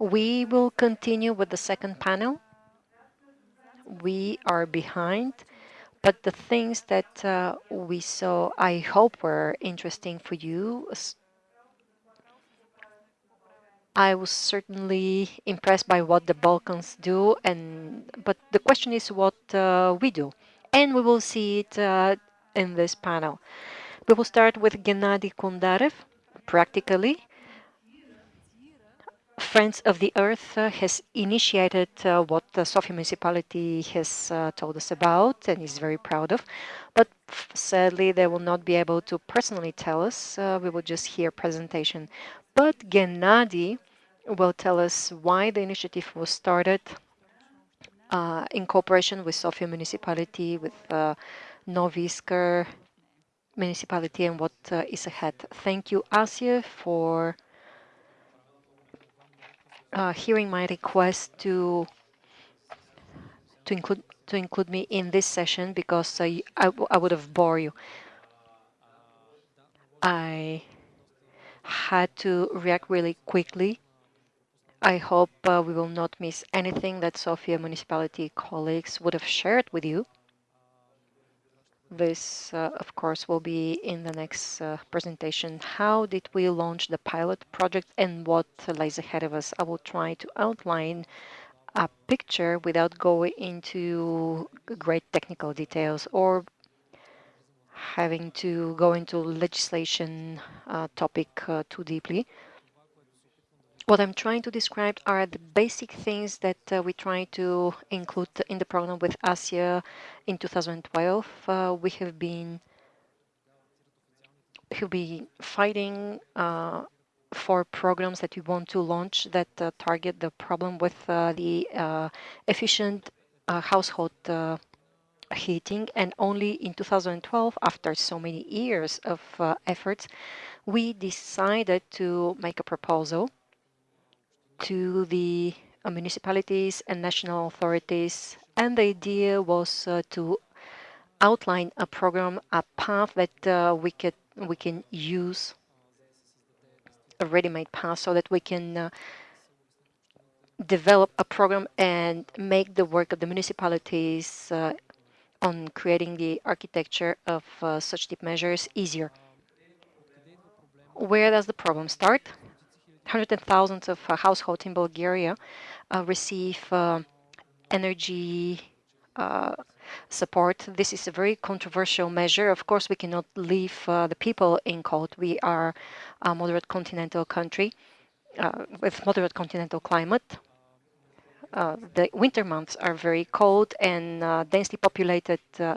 We will continue with the second panel. We are behind, but the things that uh, we saw, I hope were interesting for you. I was certainly impressed by what the Balkans do, and but the question is what uh, we do, and we will see it uh, in this panel. We will start with Gennady Kondarev, practically Friends of the Earth uh, has initiated uh, what the Sofia municipality has uh, told us about and is very proud of. But sadly, they will not be able to personally tell us. Uh, we will just hear presentation. But Gennady will tell us why the initiative was started uh, in cooperation with Sofia municipality, with uh, Novi Iskar municipality and what is ahead. Thank you, Asia, for uh, hearing my request to to include to include me in this session because I, I, would have bored you. I had to react really quickly. I hope uh, we will not miss anything that Sofia municipality colleagues would have shared with you. This, uh, of course, will be in the next uh, presentation. How did we launch the pilot project and what lies ahead of us? I will try to outline a picture without going into great technical details or having to go into legislation uh, topic too deeply. What I'm trying to describe are the basic things that uh, we try to include in the program with ASIA in 2012. Uh, we have been have been fighting uh, for programs that we want to launch that uh, target the problem with uh, the uh, efficient household heating and only in 2012 after so many years of efforts we decided to make a proposal to the uh, municipalities and national authorities. And the idea was uh, to outline a program, a path that uh, we could we can use a ready-made path so that we can uh, develop a program and make the work of the municipalities uh, on creating the architecture of such deep measures easier. Where does the problem start? Hundreds of thousands of uh, households in Bulgaria uh, receive uh, energy support. This is a very controversial measure. Of course, we cannot leave the people in cold. We are a moderate continental country with moderate continental climate. Uh, the winter months are very cold and uh, densely populated uh,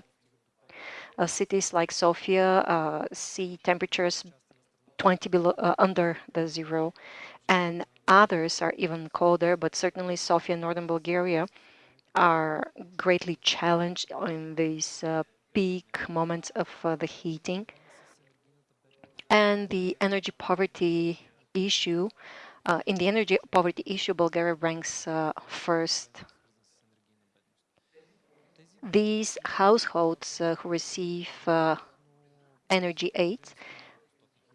cities like Sofia see temperatures 20 below uh, under the zero. And others are even colder but certainly Sofia northern Bulgaria are greatly challenged in these uh, peak moments of uh, the heating. And the energy poverty issue uh, in the energy poverty issue Bulgaria ranks uh, first. These households uh, who receive energy aids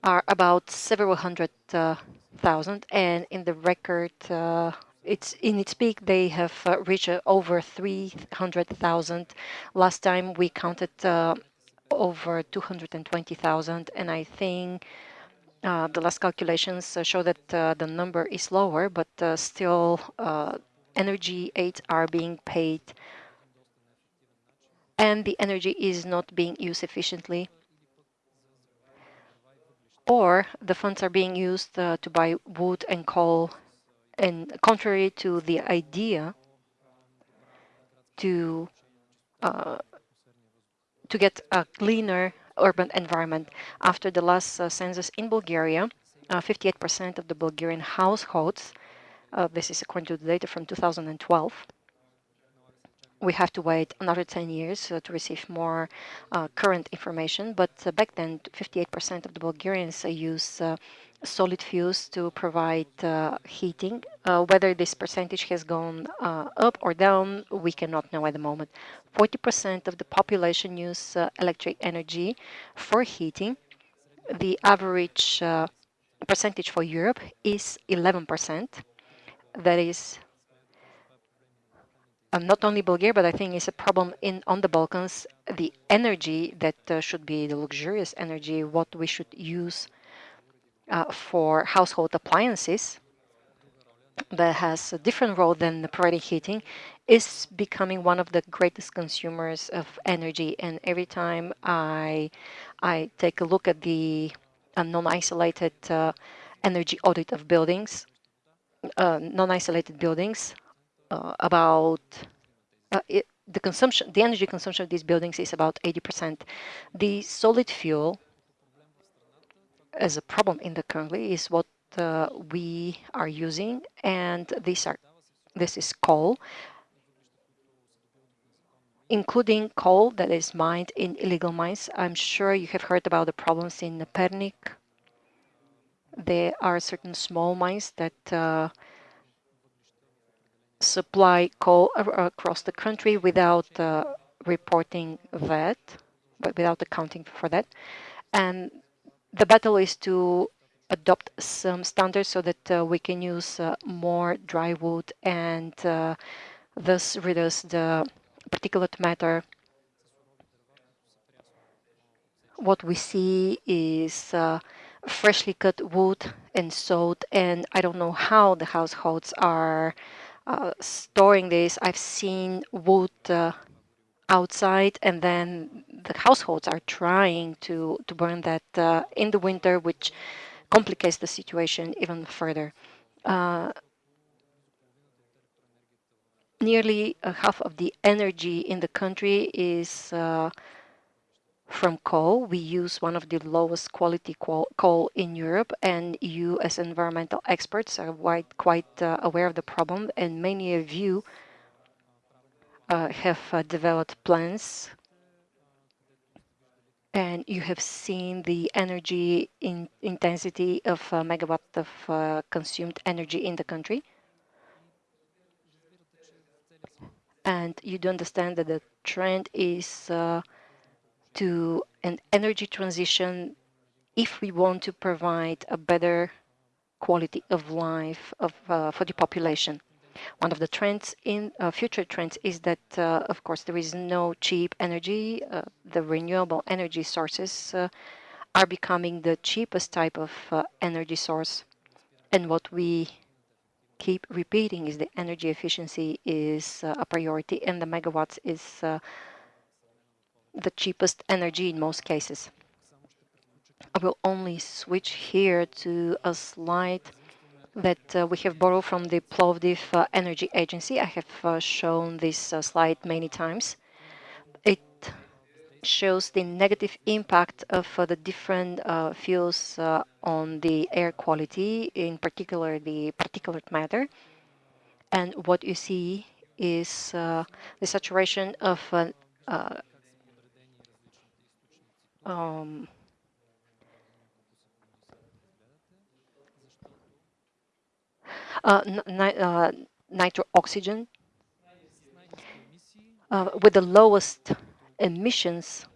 are about several hundred uh, thousand, and in the record, uh, it's in its peak they have uh, reached uh, over 300,000. Last time we counted uh, over 220,000, and I think uh, the last calculations show that the number is lower, but still energy aids are being paid and the energy is not being used efficiently or the funds are being used uh, to buy wood and coal and contrary to the idea to uh, to get a cleaner urban environment. After the last uh, census in Bulgaria, 58% uh, of the Bulgarian households, uh, this is according to the data from 2012, we have to wait another 10 years uh, to receive more uh, current information. But uh, back then, 58% of the Bulgarians uh, use uh, solid fuels to provide uh, heating. whether this percentage has gone up or down, we cannot know at the moment. 40% of the population use electric energy for heating. The average percentage for Europe is 11%. that is uh, not only Bulgaria, but I think it's a problem in on the Balkans. The energy that uh, should be the luxurious energy, what we should use uh, for household appliances, that has a different role than providing heating, is becoming one of the greatest consumers of energy. And every time I I take a look at the uh, non-isolated uh, energy audit of buildings, uh, non-isolated buildings, uh, about uh, it, the consumption, the energy consumption of these buildings is about 80%. The solid fuel as a problem in the country is what uh, we are using, and these are this is coal, including coal that is mined in illegal mines. I'm sure you have heard about the problems in Pernik. There are certain small mines that uh, supply coal across the country without uh, reporting that, but without accounting for that. And the battle is to adopt some standards so that uh, we can use uh, more dry wood and uh, thus reduce the particulate matter. What we see is uh, freshly cut wood and salt, and I don't know how the households are uh, storing this. I've seen wood uh, outside and then the households are trying to, to burn that uh, in the winter, which complicates the situation even further. Uh, nearly half of the energy in the country is uh, from coal. We use one of the lowest quality coal in Europe, and you, as environmental experts, are quite, quite uh, aware of the problem, and many of you uh, have uh, developed plans and you have seen the energy in intensity of uh, megawatt of uh, consumed energy in the country. And you do understand that the trend is uh, to an energy transition if we want to provide a better quality of life of, uh, for the population. One of the trends in uh, future trends is that, uh, of course, there is no cheap energy. Uh, the renewable energy sources uh, are becoming the cheapest type of uh, energy source. And what we keep repeating is the energy efficiency is a priority and the megawatts is the cheapest energy in most cases. I will only switch here to a slide that uh, we have borrowed from the Plovdiv uh, Energy Agency. I have uh, shown this uh, slide many times. It shows the negative impact of uh, the different uh, fuels on the air quality, in particular the particulate matter. And what you see is the saturation of um, uh, uh, nitro oxygen uh, with the lowest emissions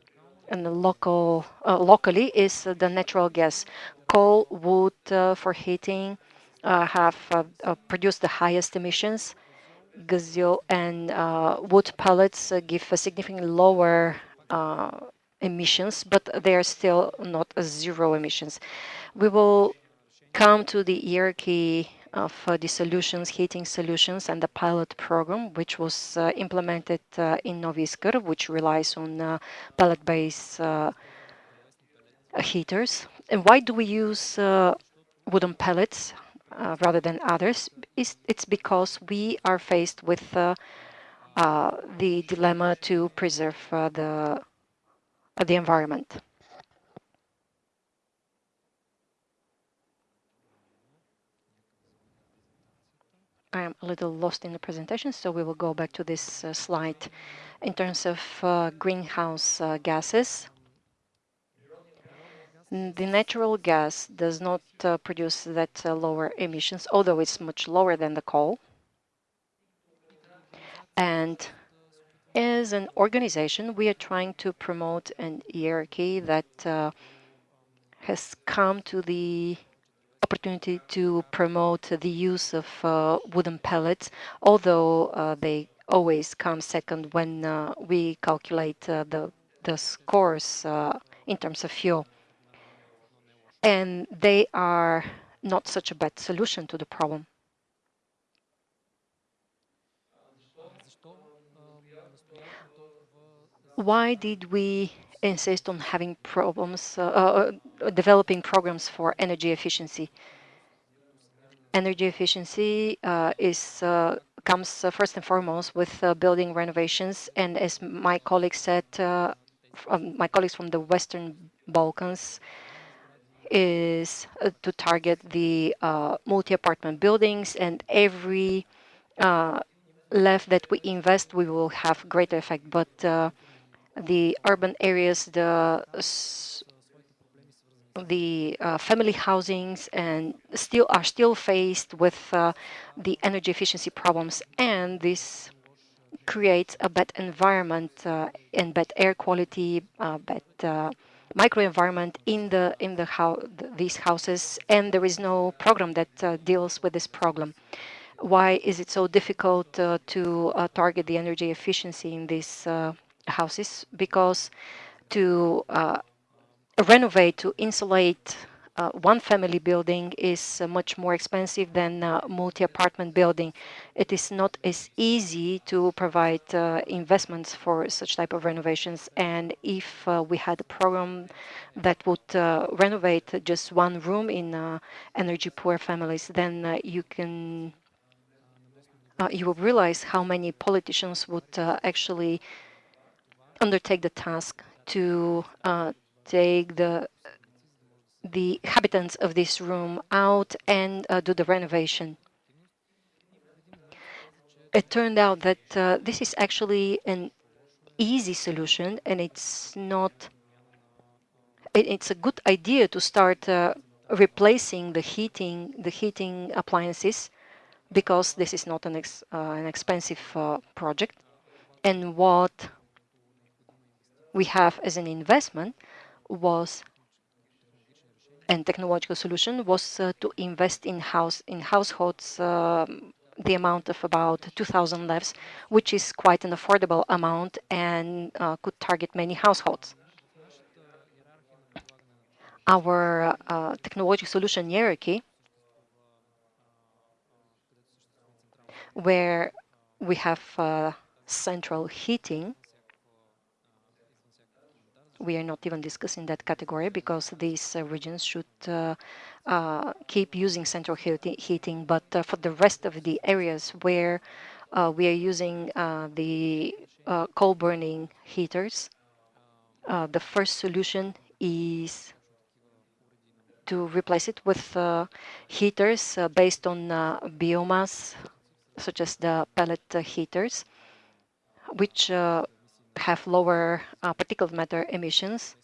and the local uh, locally is the natural gas. Coal, wood uh, for heating uh, have produced the highest emissions. Gazelle and wood pellets give a significantly lower emissions, but they are still not zero emissions. We will come to the hierarchy of uh, the solutions, heating solutions, and the pilot program, which was uh, implemented uh, in Novi Iskar, which relies on uh, pellet-based uh, heaters. And why do we use uh, wooden pellets rather than others? It's, it's, because we are faced with the dilemma to preserve the the environment. I am a little lost in the presentation, so we will go back to this uh, slide. In terms of uh, greenhouse uh, gases, the natural gas does not uh, produce that uh, lower emissions, although it's much lower than the coal. And as an organization, we are trying to promote an hierarchy that uh, has come to the opportunity to promote the use of uh, wooden pellets, although uh, they always come second when uh, we calculate the, the scores in terms of fuel. And they are not such a bad solution to the problem. Why did we insist on having problems, uh, uh, developing programs for energy efficiency? Energy efficiency uh, is uh, comes uh, first and foremost with uh, building renovations, and as my colleague said, from my colleagues from the Western Balkans is to target the multi-apartment buildings, and every left that we invest, we will have greater effect. But the urban areas, the the uh, family housings and still are still faced with uh, the energy efficiency problems and this creates a bad environment uh, and bad air quality uh, bad uh, microenvironment in the in the how these houses and there is no program that uh, deals with this problem. Why is it so difficult to target the energy efficiency in these houses because to uh, renovate, to insulate uh, one family building is uh, much more expensive than multi-apartment building. It is not as easy to provide uh, investments for such type of renovations. And if uh, we had a program that would renovate just one room in energy poor families, then you can you will realize how many politicians would actually undertake the task to uh, take the the inhabitants of this room out and uh, do the renovation. It turned out that uh, this is actually an easy solution and it's not it, it's a good idea to start uh, replacing the heating the heating appliances because this is not an, ex, uh, an expensive uh, project and what we have as an investment was and technological solution was uh, to invest in house in households uh, the amount of about 2,000 levs, which is quite an affordable amount and uh, could target many households. Our uh, technological solution hierarchy, where we have uh, central heating, we are not even discussing that category because these uh, regions should uh, uh, keep using central heating. But for the rest of the areas where we are using the coal burning heaters, the first solution is to replace it with uh, heaters uh, based on uh, biomass, such as the pellet heaters, which have lower uh, particulate matter emissions,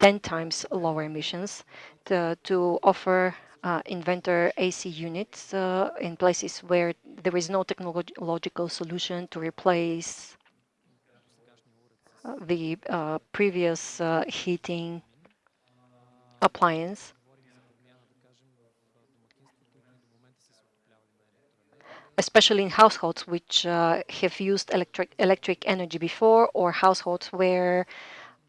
10 times lower emissions, to, to offer uh, inverter AC units uh, in places where there is no technological solution to replace uh, the uh, previous uh, heating appliance. Especially in households which uh, have used electric electric energy before or households where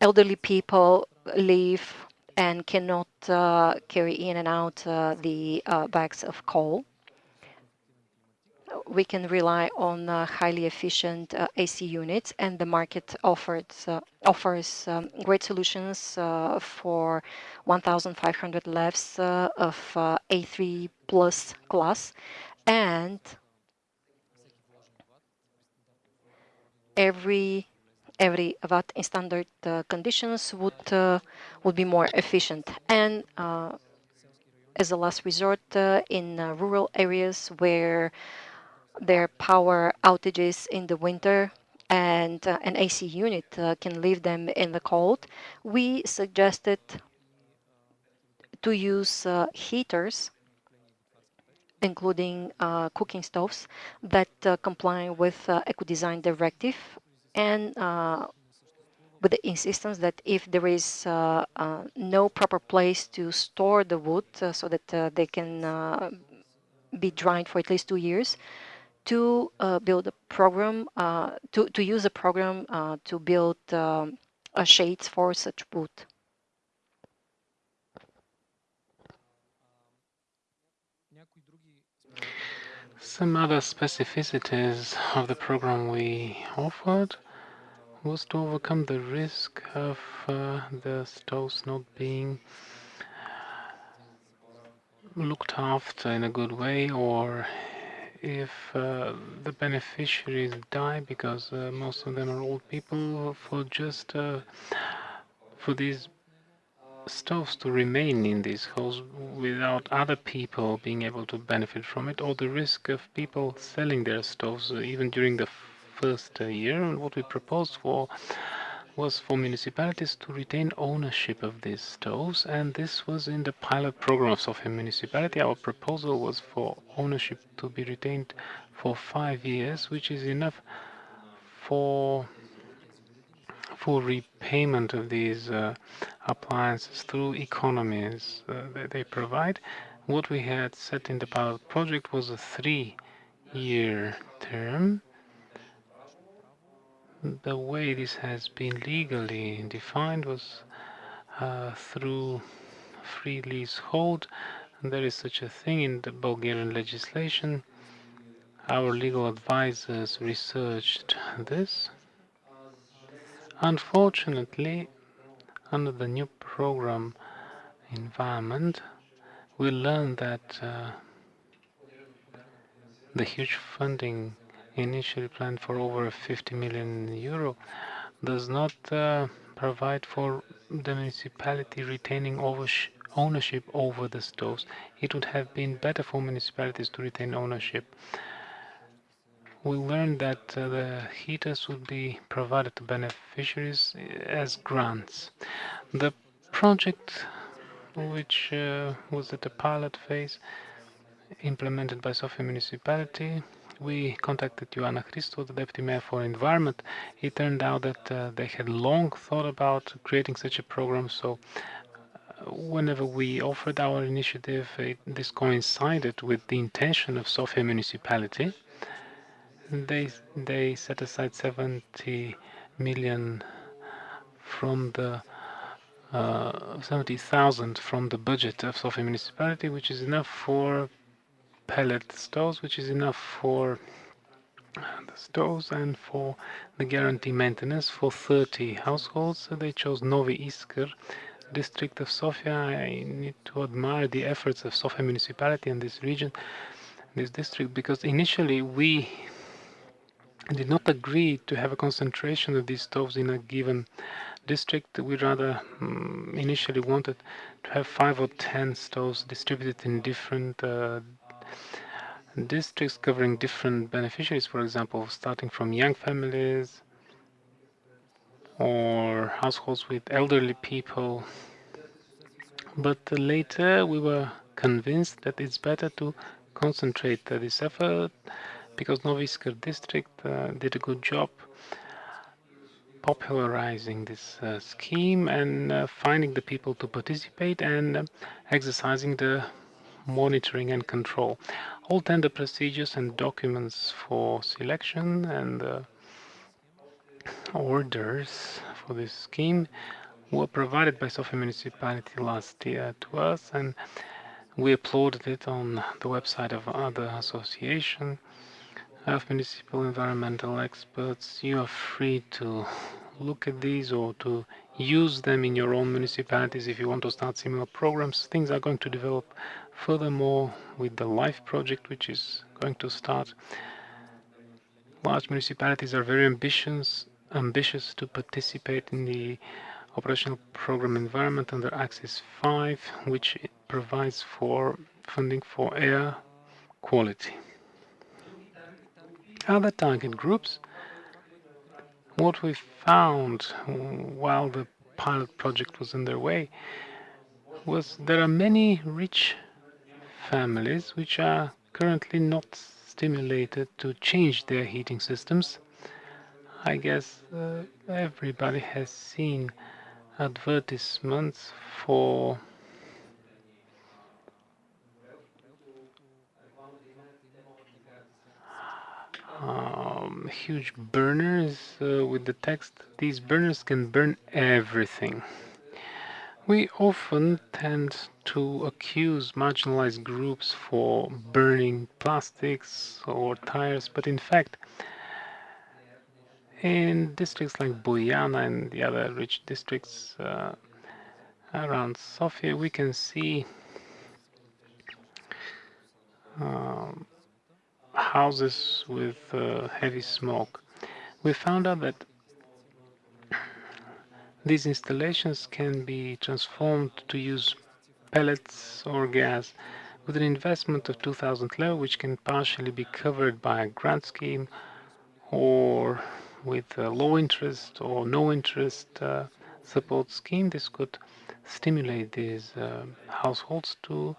elderly people live and cannot uh, carry in and out uh, the uh, bags of coal. We can rely on uh, highly efficient uh, AC units and the market offers, offers um, great solutions for 1,500 levs of A3 plus class and every every watt in standard uh, conditions would uh, would be more efficient. And uh, as a last resort in rural areas where there are power outages in the winter and an AC unit can leave them in the cold, we suggested to use heaters including uh, cooking stoves that uh, comply with uh, eco-design directive and with the insistence that if there is uh, uh, no proper place to store the wood uh, so that they can be dried for at least two years, to build a program, to, to use a program to build um, shades for such wood. Some other specificities of the program we offered was to overcome the risk of uh, the stoves not being looked after in a good way or if uh, the beneficiaries die because uh, most of them are old people for just uh, for these stoves to remain in these homes without other people being able to benefit from it or the risk of people selling their stoves even during the first uh, year. And what we proposed for was for municipalities to retain ownership of these stoves and this was in the pilot program of Sofia municipality. Our proposal was for ownership to be retained for five years which is enough for full repayment of these uh, appliances through economies uh, that they provide. What we had set in the pilot project was a three-year term the way this has been legally defined was uh, through free leasehold. There is such a thing in the Bulgarian legislation. Our legal advisors researched this. Unfortunately, under the new program environment, we learned that uh, the huge funding initially planned for over 50 million euro does not uh, provide for the municipality retaining ownership over the stoves. It would have been better for municipalities to retain ownership. We learned that uh, the heaters would be provided to beneficiaries as grants. The project, which uh, was at the pilot phase, implemented by Sofia municipality, we contacted Ioana Christou, the Deputy Mayor for Environment. It turned out that uh, they had long thought about creating such a program, so uh, whenever we offered our initiative, it, this coincided with the intention of Sofia municipality. They, they set aside 70 million from the uh, 70,000 from the budget of Sofia municipality, which is enough for pellet stoves, which is enough for the stoves and for the guarantee maintenance for 30 households. So they chose Novi Iskar, district of Sofia. I need to admire the efforts of Sofia municipality in this region, this district, because initially we did not agree to have a concentration of these stoves in a given district. We rather um, initially wanted to have five or ten stoves distributed in different uh, districts covering different beneficiaries, for example, starting from young families or households with elderly people. But later we were convinced that it's better to concentrate this effort because Novi Iskar district uh, did a good job popularizing this uh, scheme and uh, finding the people to participate and uh, exercising the monitoring and control. All tender procedures and documents for selection and uh, orders for this scheme were provided by Sofia municipality last year to us and we uploaded it on the website of other association of municipal environmental experts. You are free to look at these or to use them in your own municipalities if you want to start similar programs. Things are going to develop furthermore with the LIFE project, which is going to start. Large municipalities are very ambitious, ambitious to participate in the operational program environment under Axis 5, which provides for funding for air quality. Other target groups what we found while the pilot project was underway was there are many rich families which are currently not stimulated to change their heating systems. I guess uh, everybody has seen advertisements for um, huge burners uh, with the text these burners can burn everything. We often tend to accuse marginalized groups for burning plastics or tires but in fact in districts like Boyana and the other rich districts uh, around Sofia we can see um, houses with uh, heavy smoke. We found out that these installations can be transformed to use pellets or gas with an investment of 2000 leu, which can partially be covered by a grant scheme or with a low interest or no interest uh, support scheme. This could stimulate these uh, households to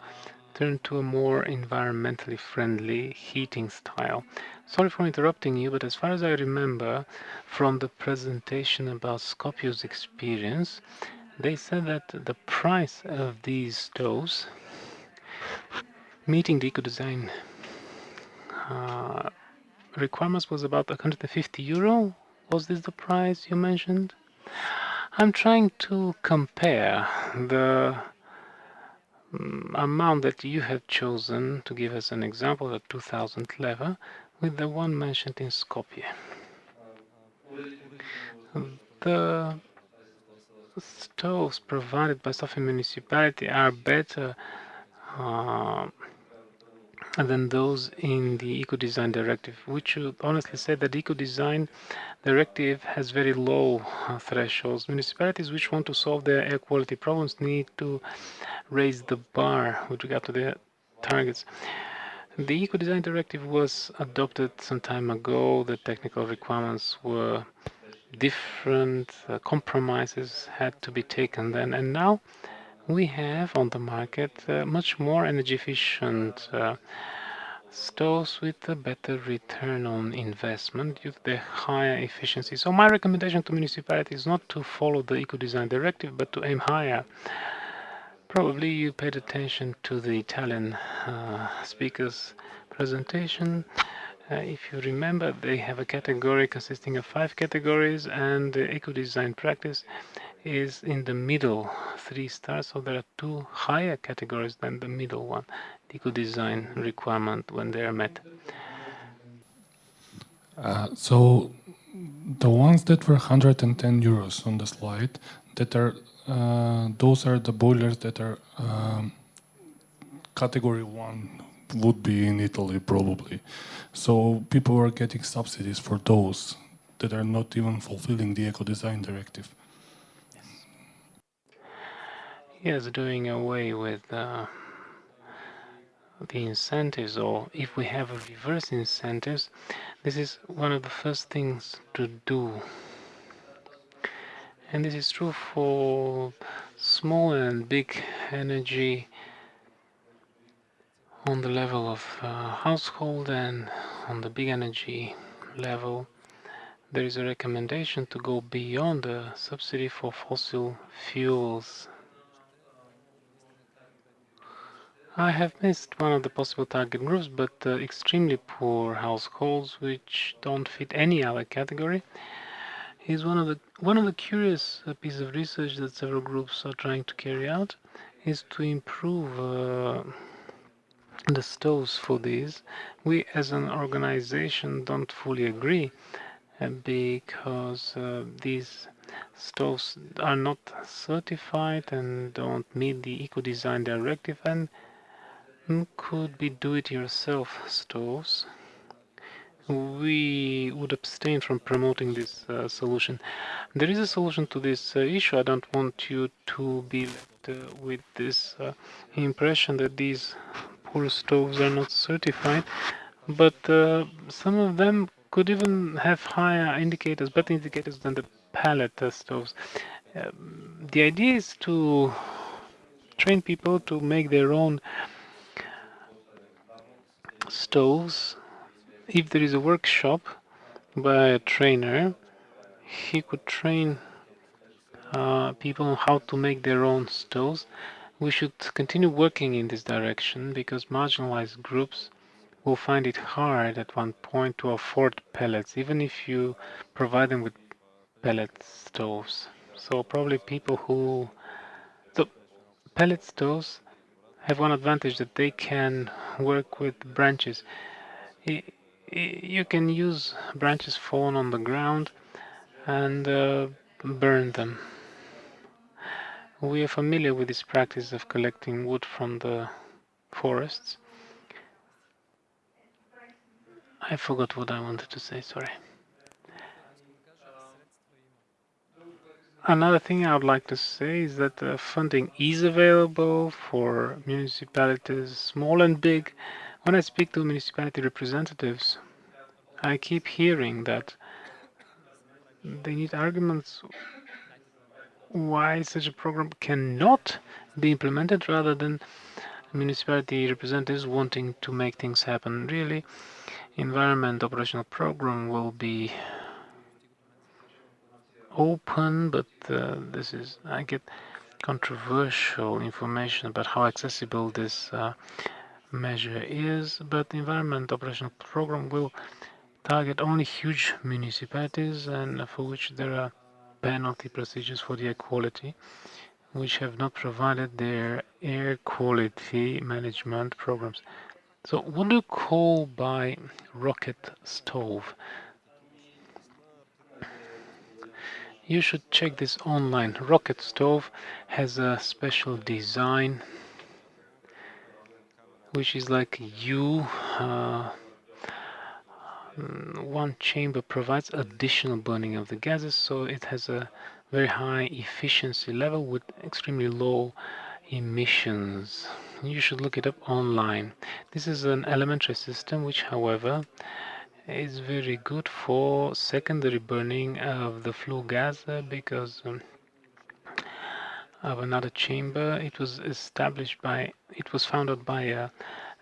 turn to a more environmentally friendly heating style. Sorry for interrupting you, but as far as I remember from the presentation about Skopje's experience, they said that the price of these stoves, meeting the eco-design uh, requirements was about 150 euro. Was this the price you mentioned? I'm trying to compare the amount that you have chosen to give us an example at 2000 level with the one mentioned in Skopje. The stoves provided by Sofia municipality are better uh, than those in the eco-design directive, which honestly say that the eco-design directive has very low uh, thresholds. Municipalities which want to solve their air quality problems need to raise the bar with regard to their targets. The Eco-Design Directive was adopted some time ago. The technical requirements were different. Uh, compromises had to be taken then. And now we have on the market uh, much more energy efficient uh, stoves with a better return on investment due to the higher efficiency. So my recommendation to municipalities is not to follow the Eco-Design Directive, but to aim higher. Probably you paid attention to the Italian uh, speaker's presentation. Uh, if you remember, they have a category consisting of five categories, and the eco-design practice is in the middle, three stars. So there are two higher categories than the middle one, the eco-design requirement when they are met. Uh, so the ones that were 110 euros on the slide that are uh, those are the boilers that are um, category one would be in Italy probably. So people are getting subsidies for those that are not even fulfilling the eco design directive. Yes, doing away with uh, the incentives, or if we have a reverse incentives, this is one of the first things to do and this is true for small and big energy on the level of uh, household and on the big energy level there is a recommendation to go beyond the subsidy for fossil fuels. I have missed one of the possible target groups, but uh, extremely poor households which don't fit any other category is one of the one of the curious uh, pieces of research that several groups are trying to carry out is to improve uh, the stoves for these. We as an organization don't fully agree uh, because uh, these stoves are not certified and don't meet the eco-design directive and could be do-it-yourself stoves we would abstain from promoting this uh, solution. There is a solution to this uh, issue. I don't want you to be left uh, with this uh, impression that these poor stoves are not certified, but uh, some of them could even have higher indicators, better indicators than the pellet stoves. Um, the idea is to train people to make their own stoves if there is a workshop by a trainer he could train uh, people on how to make their own stoves. We should continue working in this direction because marginalized groups will find it hard at one point to afford pellets, even if you provide them with pellet stoves. So probably people who so pellet stoves have one advantage that they can work with branches. You can use branches fallen on the ground and uh, burn them. We are familiar with this practice of collecting wood from the forests. I forgot what I wanted to say, sorry. Another thing I would like to say is that funding is available for municipalities, small and big. When I speak to municipality representatives, I keep hearing that they need arguments why such a program cannot be implemented rather than municipality representatives wanting to make things happen. Really, environment operational program will be open, but uh, this is I get controversial information about how accessible this uh, measure is. But the environment operational program will target only huge municipalities and for which there are penalty procedures for the air quality which have not provided their air quality management programs. So what do you call by rocket stove? You should check this online. Rocket Stove has a special design which is like U. Uh, one chamber provides additional burning of the gases, so it has a very high efficiency level with extremely low emissions. You should look it up online. This is an elementary system which, however, is very good for secondary burning of the flue gas uh, because um, of another chamber. It was established by, it was founded by uh,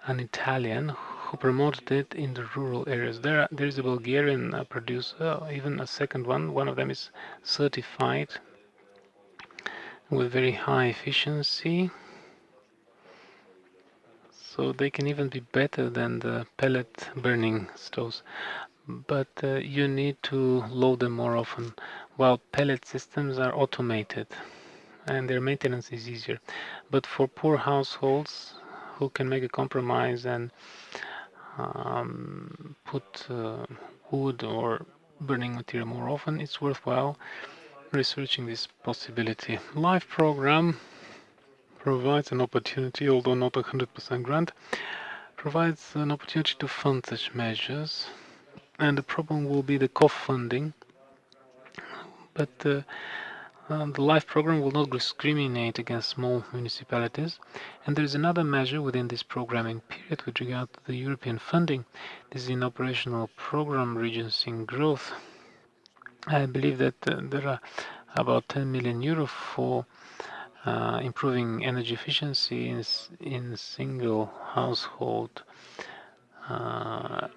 an Italian who promoted it in the rural areas. There, there is a Bulgarian uh, producer, even a second one. One of them is certified with very high efficiency so they can even be better than the pellet burning stoves. But uh, you need to load them more often. While pellet systems are automated and their maintenance is easier. But for poor households who can make a compromise and um, put uh, wood or burning material more often it's worthwhile researching this possibility. LIFE program provides an opportunity, although not a 100% grant, provides an opportunity to fund such measures. And the problem will be the co-funding. But uh, uh, the LIFE program will not discriminate against small municipalities. And there is another measure within this programming period with regard to the European funding. This is in operational program regions in growth. I believe that uh, there are about 10 million euro for uh, improving energy efficiency in, in single household uh,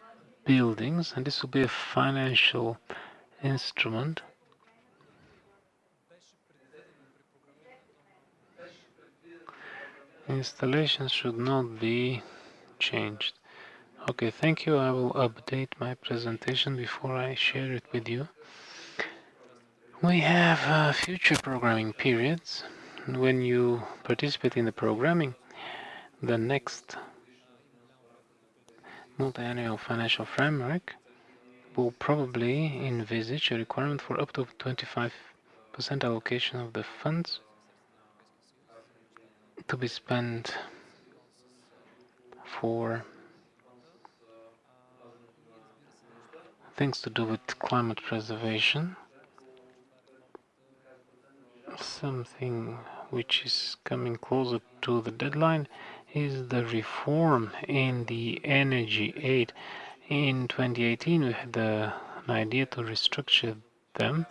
buildings and this will be a financial instrument. Installations should not be changed. Okay thank you. I will update my presentation before I share it with you. We have uh, future programming periods when you participate in the programming, the next multi-annual financial framework will probably envisage a requirement for up to 25% allocation of the funds to be spent for things to do with climate preservation something which is coming closer to the deadline is the reform in the energy aid. In 2018, we had the, an idea to restructure them.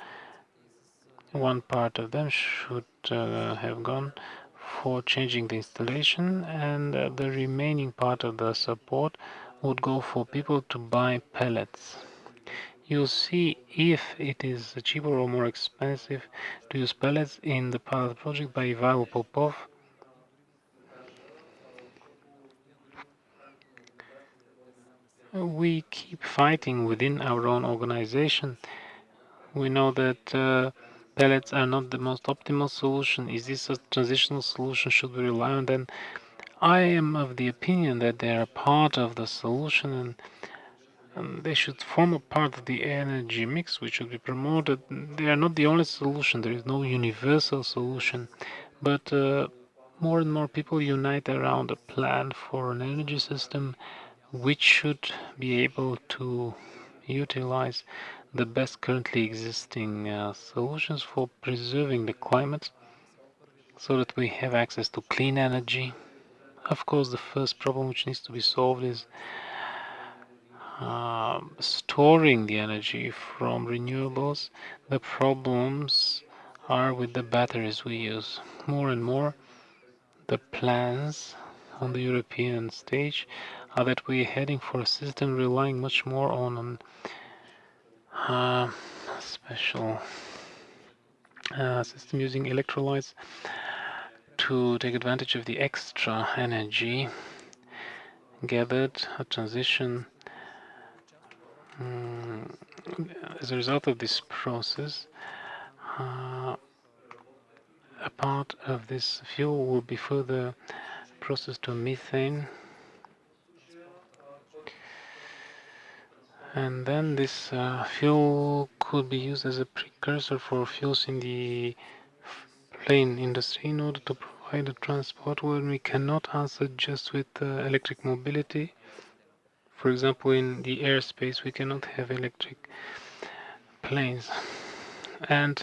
One part of them should uh, have gone for changing the installation, and uh, the remaining part of the support would go for people to buy pellets. You'll see if it is cheaper or more expensive to use pellets in the pilot project by Ivailo Popov. We keep fighting within our own organization. We know that uh, pellets are not the most optimal solution. Is this a transitional solution? Should we rely on them? I am of the opinion that they are part of the solution and um, they should form a part of the energy mix which should be promoted. They are not the only solution. There is no universal solution, but uh, more and more people unite around a plan for an energy system which should be able to utilize the best currently existing uh, solutions for preserving the climate so that we have access to clean energy. Of course, the first problem which needs to be solved is uh, storing the energy from renewables. The problems are with the batteries we use. More and more, the plans on the European stage are that we're heading for a system relying much more on a uh, special uh, system using electrolytes to take advantage of the extra energy gathered, a transition um, as a result of this process, uh, a part of this fuel will be further processed to methane. And then this uh, fuel could be used as a precursor for fuels in the plane industry in order to provide a transport when we cannot answer just with uh, electric mobility for example, in the airspace, we cannot have electric planes. And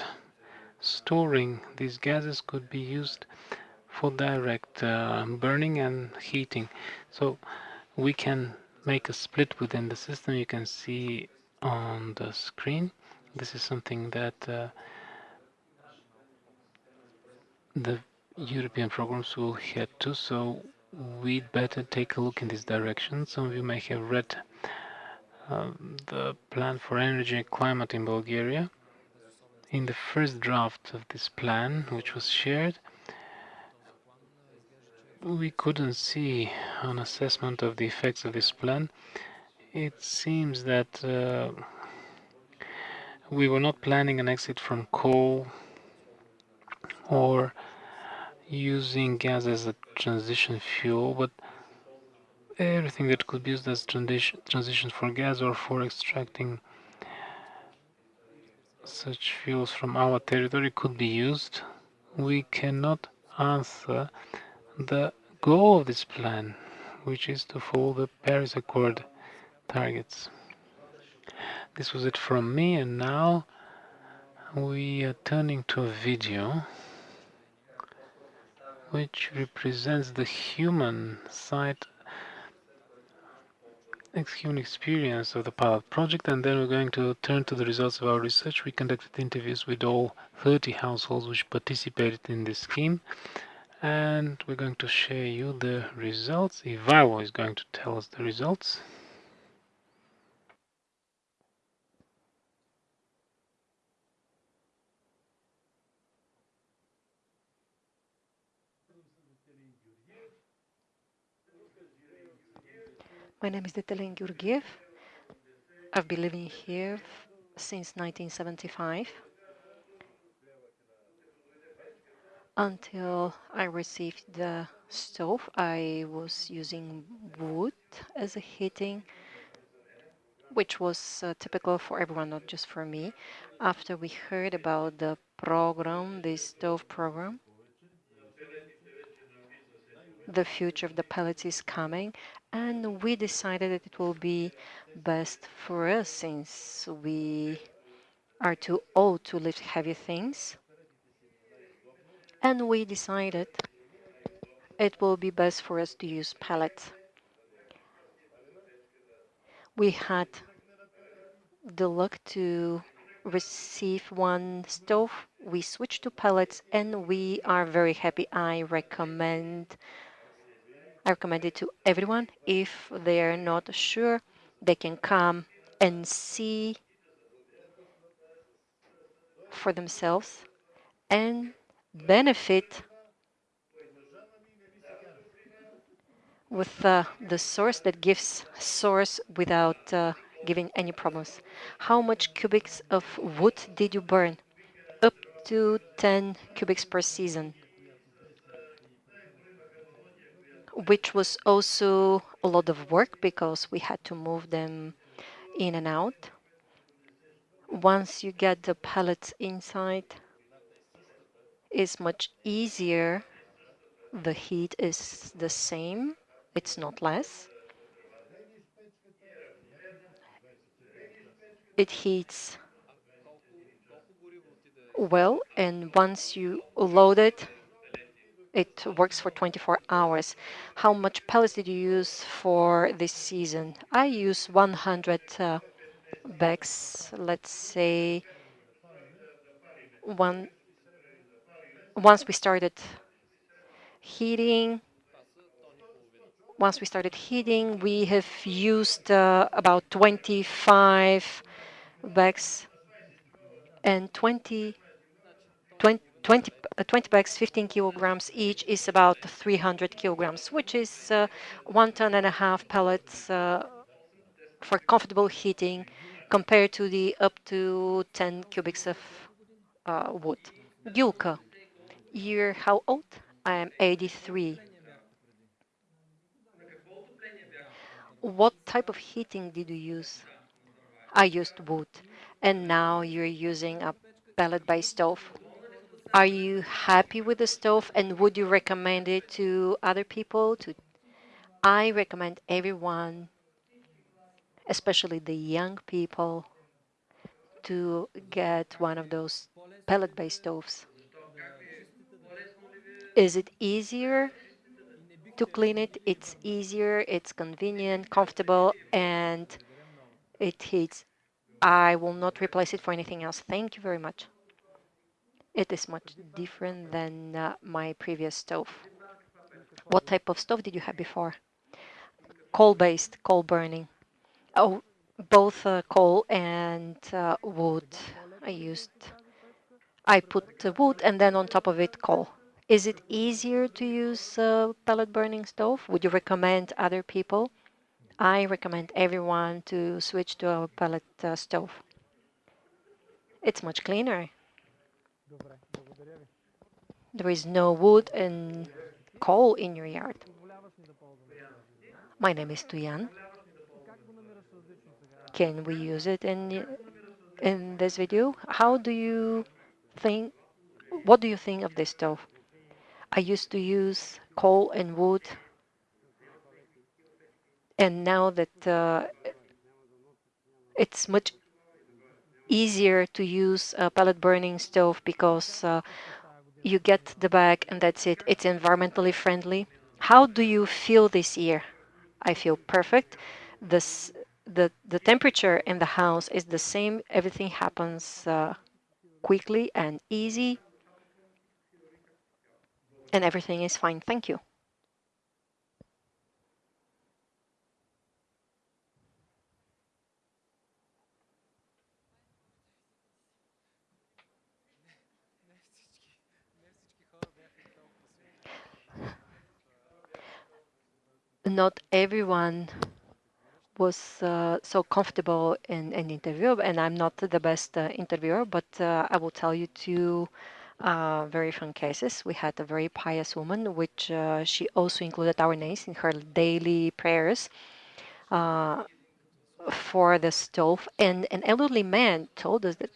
storing these gases could be used for direct uh, burning and heating. So we can make a split within the system. You can see on the screen. This is something that uh, the European programs will head to. So we'd better take a look in this direction. Some of you may have read uh, the plan for energy and climate in Bulgaria. In the first draft of this plan, which was shared, we couldn't see an assessment of the effects of this plan. It seems that uh, we were not planning an exit from coal or using gas as a transition fuel, but everything that could be used as transition transition for gas or for extracting such fuels from our territory could be used. We cannot answer the goal of this plan, which is to follow the Paris Accord targets. This was it from me, and now we are turning to a video which represents the human side human experience of the pilot project and then we're going to turn to the results of our research. We conducted interviews with all 30 households which participated in this scheme and we're going to share you the results. Ivailo is going to tell us the results. My name is Detelin Georgiev. I've been living here since 1975 until I received the stove. I was using wood as a heating, which was uh, typical for everyone, not just for me. After we heard about the program, the stove program, the future of the pellets is coming and we decided that it will be best for us since we are too old to lift heavy things. And we decided it will be best for us to use pellets we had the luck to receive one stove. We switched to pellets and we are very happy. I recommend I recommend it to everyone. If they're not sure, they can come and see for themselves and benefit with uh, the source that gives source without uh, giving any problems. How much cubics of wood did you burn? Up to 10 cubics per season, which was also a lot of work because we had to move them in and out. Once you get the pellets inside, it's much easier. The heat is the same, it's not less. It heats well, and once you load it, it works for 24 hours. How much pellets did you use for this season? I use 100 uh, bags, let's say, one once we started heating, once we started heating, we have used uh, about 25 bags and 20, 20, 20, uh, 20 bags, 15 kilograms each is about 300 kilograms, which is uh, one ton and a half pellets uh, for comfortable heating compared to the up to 10 cubics of uh, wood. Yulka, you're how old? I am 83. What type of heating did you use? I used wood, and now you're using a pellet-based stove. Are you happy with the stove, and would you recommend it to other people? To I recommend everyone, especially the young people, to get one of those pellet-based stoves. Is it easier to clean it? It's easier, it's convenient, comfortable, and it heats. I will not replace it for anything else. Thank you very much. It is much different than uh, my previous stove. What type of stove did you have before? Coal-based, coal burning. Oh, both uh, coal and uh, wood. I used, I put the wood and then on top of it coal. Is it easier to use a pellet burning stove? Would you recommend other people? I recommend everyone to switch to a pellet uh, stove. It's much cleaner. There is no wood and coal in your yard. My name is Tuyan. Can we use it in in this video? How do you think? What do you think of this stove? I used to use coal and wood, and now that uh, it's much easier to use a pellet burning stove because uh, you get the bag and that's it. It's environmentally friendly. How do you feel this year? I feel perfect. This, the, the temperature in the house is the same. Everything happens uh, quickly and easy and everything is fine. Thank you. Not everyone was uh, so comfortable in an interview, and I'm not the best uh, interviewer, but uh, I will tell you two uh, very fun cases. We had a very pious woman, which uh, she also included our names in her daily prayers uh, for the stove. And an elderly man told us that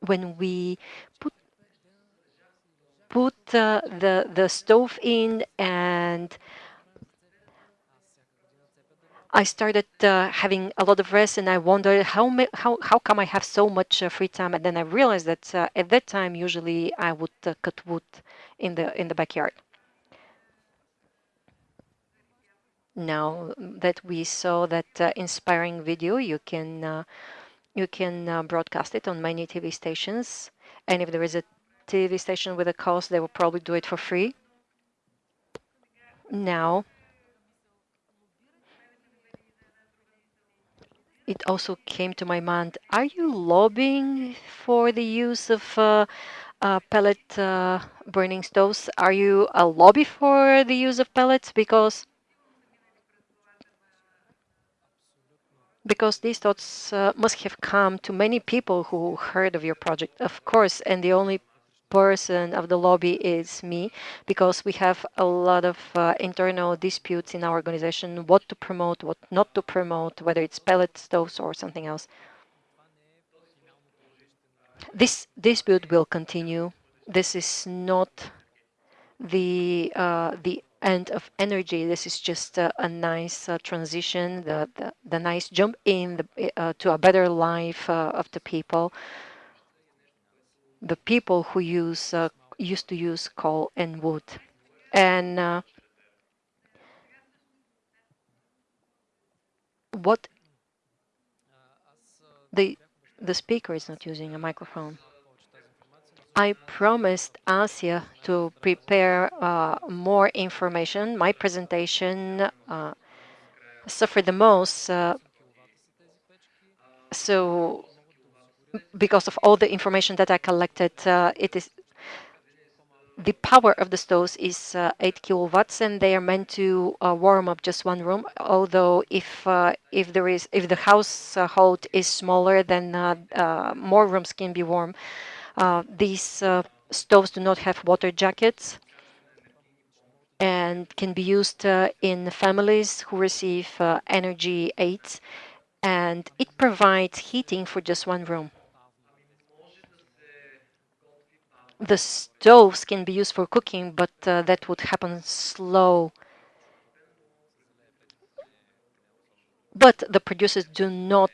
when we put put the the stove in and I started uh, having a lot of rest and I wondered how, how, how come I have so much uh, free time and then I realized that uh, at that time usually I would uh, cut wood in the in the backyard. Now that we saw that uh, inspiring video you can uh, you can broadcast it on many TV stations and if there is a TV station with a cost they will probably do it for free. Now it also came to my mind, are you lobbying for the use of uh, uh, pellet uh, burning stoves? Are you a lobby for the use of pellets? Because because these thoughts uh, must have come to many people who heard of your project, of course, and the only person of the lobby is me, because we have a lot of uh, internal disputes in our organization, what to promote, what not to promote, whether it's pellet stoves or something else. This dispute will continue. This is not the uh, the end of energy. This is just uh, a nice uh, transition, the, the, the nice jump in the, uh, to a better life uh, of the people. The people who use uh, used to use coal and wood, and what the the speaker is not using a microphone. I promised Asia to prepare uh, more information. My presentation uh, suffered the most. Uh, so because of all the information that I collected, uh, it is the power of the stoves is uh, 8 kilowatts and they are meant to uh, warm up just one room although if uh, if there is if the household is smaller then uh, uh, more rooms can be warm uh, these uh, stoves do not have water jackets and can be used uh, in families who receive energy aids and it provides heating for just one room. The stoves can be used for cooking, but uh, that would happen slow. But the producers do not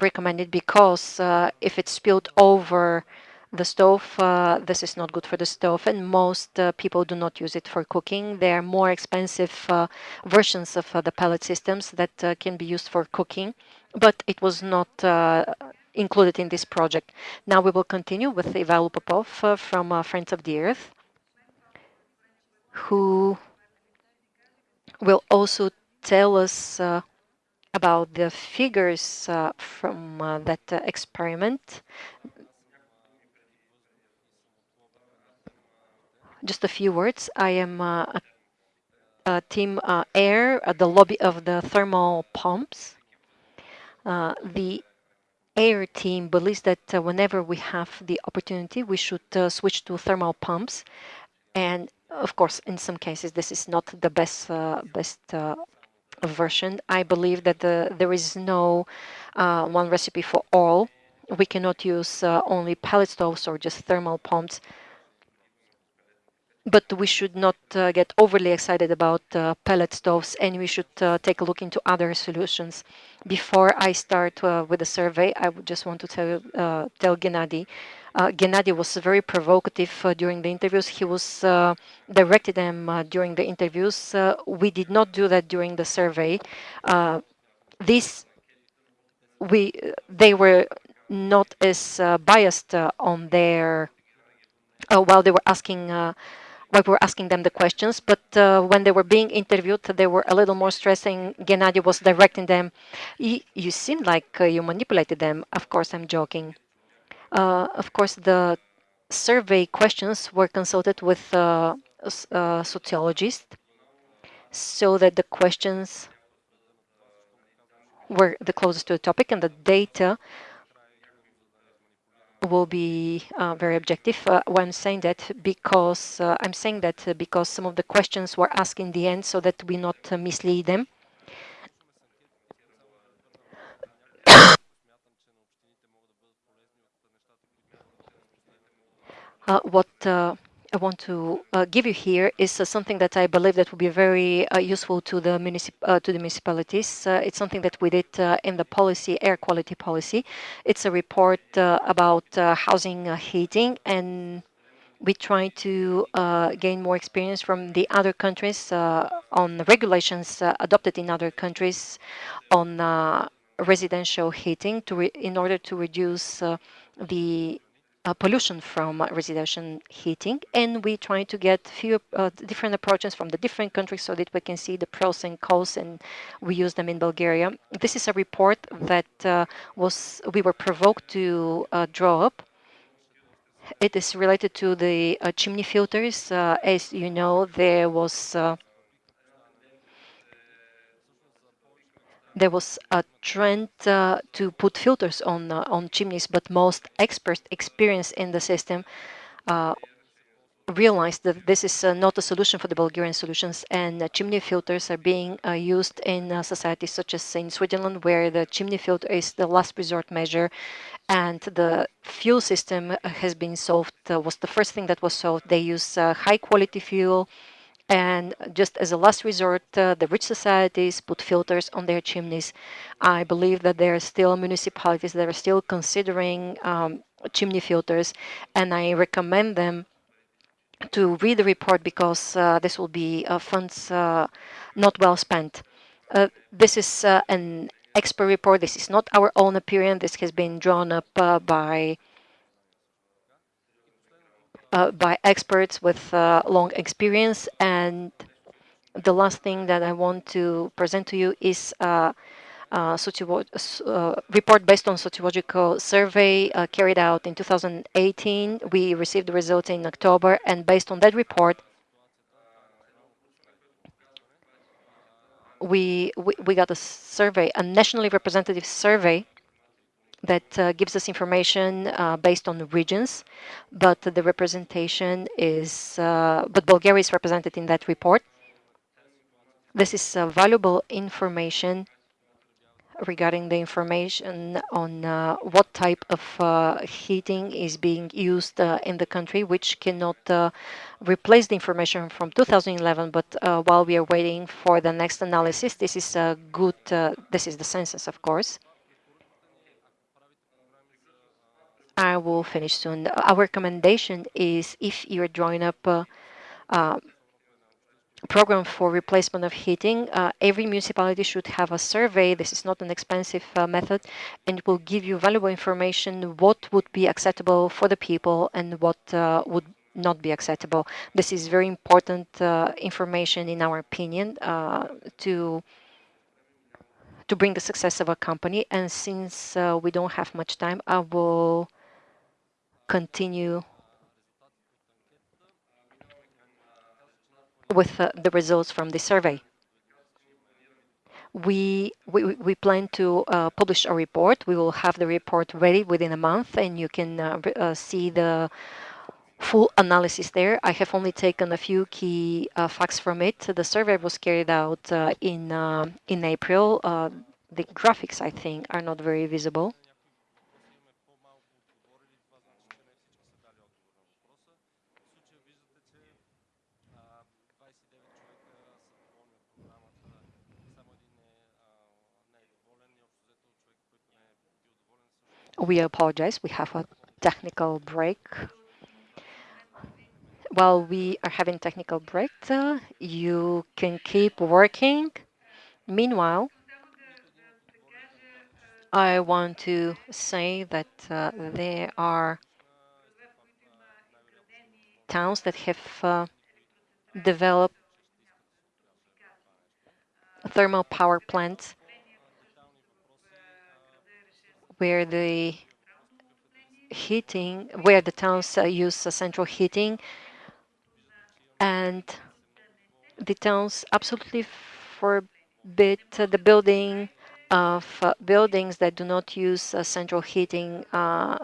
recommend it because uh, if it's spilled over the stove, uh, this is not good for the stove, and most uh, people do not use it for cooking. There are more expensive uh, versions of uh, the pellet systems that can be used for cooking, but it was not included in this project. Now we will continue with Ivailo Popov from Friends of the Earth, who will also tell us about the figures from that experiment just a few words. I am uh, a, a team uh, air at the lobby of the thermal pumps. Uh, the air team believes that uh, whenever we have the opportunity, we should uh, switch to thermal pumps. And of course, in some cases, this is not the best uh, best version. I believe that the, there is no one recipe for all. We cannot use only pellet stoves or just thermal pumps but we should not uh, get overly excited about uh, pellet stoves and we should uh, take a look into other solutions. Before I start uh, with the survey, I would just want to tell, uh, tell Gennady. Uh, Gennady was very provocative during the interviews. He was directed them during the interviews. we did not do that during the survey. this we they were not as biased on their while they were asking while we were asking them the questions. But uh, when they were being interviewed, they were a little more stressing. Gennady was directing them. You seem like uh, you manipulated them. Of course, I'm joking. Uh, of course, the survey questions were consulted with uh, a sociologist so that the questions were the closest to the topic and the data will be uh, very objective uh, saying that because uh, I'm saying that uh, because some of the questions were asked in the end so that we not uh, mislead them. Uh, what I want to uh, give you here is uh, something that I believe that will be very uh, useful to the uh, to the municipalities. Uh, it's something that we did uh, in the policy, air quality policy. It's a report about housing heating, and we try to gain more experience from the other countries on the regulations adopted in other countries on residential heating to in order to reduce the uh, pollution from residential heating and we try to get few uh, different approaches from the different countries so that we can see the pros and cons and we use them in Bulgaria. This is a report that uh, was we were provoked to uh, draw up. It is related to the uh, chimney filters. Uh, as you know, there was there was a trend uh, to put filters on uh, on chimneys, but most experts experienced in the system uh, realized that this is uh, not a solution for the Bulgarian solutions, and uh, chimney filters are being uh, used in societies such as in Switzerland, where the chimney filter is the last resort measure, and the fuel system has been solved. was the first thing that was solved. They use high quality fuel and just as a last resort, uh, the rich societies put filters on their chimneys. I believe that there are still municipalities that are still considering um, chimney filters, and I recommend them to read the report because uh, this will be uh, funds uh, not well spent. Uh, this is uh, an expert report. This is not our own opinion. This has been drawn up by uh, by experts with uh, long experience. And the last thing that I want to present to you is uh, uh, uh report based on sociological survey carried out in 2018. We received the results in October, and based on that report, we, we, we got a survey, a nationally representative survey that uh, gives us information uh, based on regions, but the representation is, uh, but Bulgaria is represented in that report. This is valuable information regarding the information on uh, what type of uh, heating is being used uh, in the country, which cannot replace the information from 2011. But while we are waiting for the next analysis, this is a good, this is the census, of course. I will finish soon. Our recommendation is if you're drawing up a, a program for replacement of heating, uh, every municipality should have a survey. This is not an expensive uh, method and it will give you valuable information what would be acceptable for the people and what uh, would not be acceptable. This is very important uh, information in our opinion uh, to to bring the success of a company. And since uh, we don't have much time, I will continue with uh, the results from the survey. We, we, we plan to uh, publish a report. We will have the report ready within a month and you can uh, uh see the full analysis there. I have only taken a few key uh, facts from it. The survey was carried out uh, in, in April. the graphics, I think, are not very visible. We apologize. We have a technical break. While we are having technical break, you can keep working. Meanwhile, I want to say that uh, there are towns that have uh, developed thermal power plants where the heating, where the towns uh, use uh, central heating, and the towns absolutely forbid uh, the building of uh, buildings that do not use uh, central heating. Uh,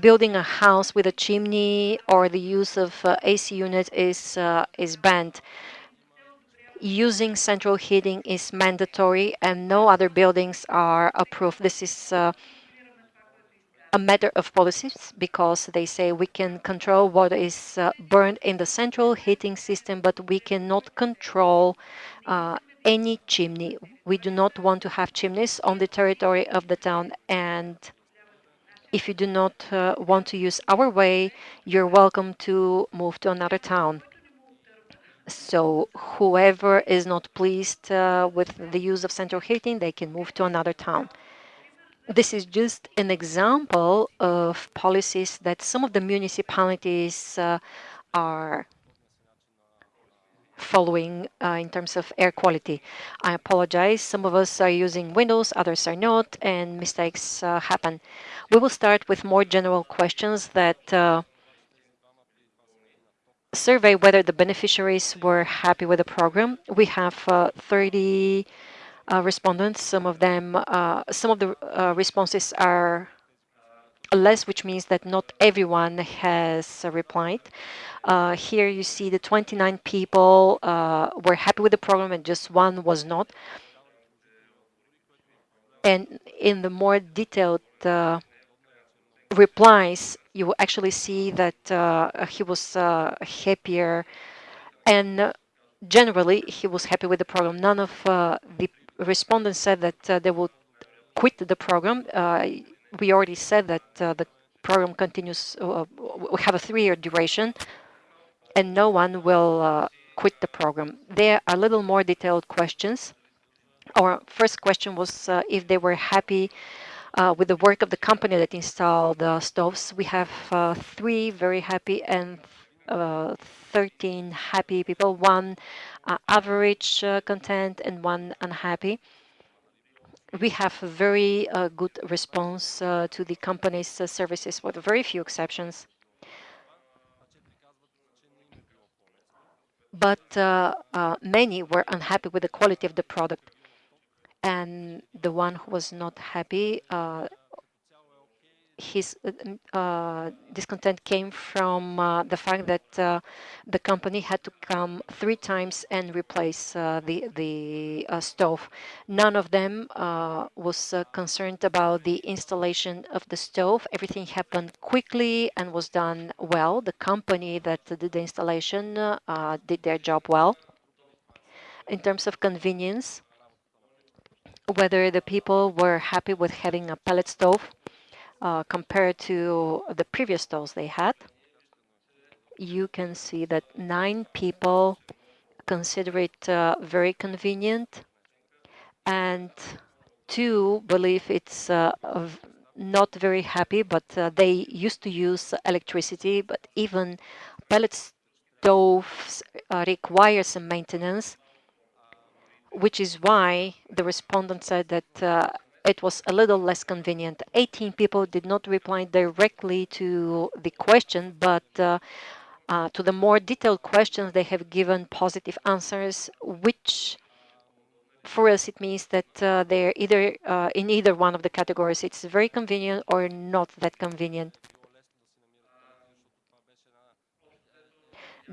building a house with a chimney or the use of AC unit is is banned using central heating is mandatory and no other buildings are approved. This is uh, a matter of policies because they say we can control what is uh, burned in the central heating system, but we cannot control uh, any chimney. We do not want to have chimneys on the territory of the town and if you do not uh, want to use our way, you're welcome to move to another town. So whoever is not pleased uh, with the use of central heating, they can move to another town. this is just an example of policies that some of the municipalities uh, are following uh, in terms of air quality. I apologize. Some of us are using Windows, others are not, and mistakes uh, happen. We will start with more general questions that uh, survey whether the beneficiaries were happy with the program. We have uh, 30 uh, respondents. Some of them, uh, some of the responses are less, which means that not everyone has replied. Uh, here you see the 29 people uh, were happy with the program and just one was not. And in the more detailed uh, replies, you will actually see that uh, he was uh, happier and generally he was happy with the program. None of uh, the respondents said that they would quit the program we already said that the program continues, we have a three-year duration, and no one will quit the program. There are a little more detailed questions. Our first question was uh, if they were happy uh, with the work of the company that installed the stoves. We have uh, three very happy and 13 happy people, one average content and one unhappy we have a very uh, good response uh, to the company's uh, services with very few exceptions. But uh, uh, many were unhappy with the quality of the product. And the one who was not happy uh, his uh, uh, discontent came from uh, the fact that uh, the company had to come three times and replace uh, the the stove. None of them was concerned about the installation of the stove. Everything happened quickly and was done well. The company that did the installation did their job well. In terms of convenience, whether the people were happy with having a pellet stove uh, compared to the previous stoves they had, you can see that nine people consider it uh, very convenient and two believe it's uh, not very happy, but uh, they used to use electricity, but even pellet stoves uh, require some maintenance, which is why the respondent said that uh, it was a little less convenient. 18 people did not reply directly to the question, but uh, uh, to the more detailed questions, they have given positive answers, which for us it means that uh, they're either uh, in either one of the categories. It's very convenient or not that convenient.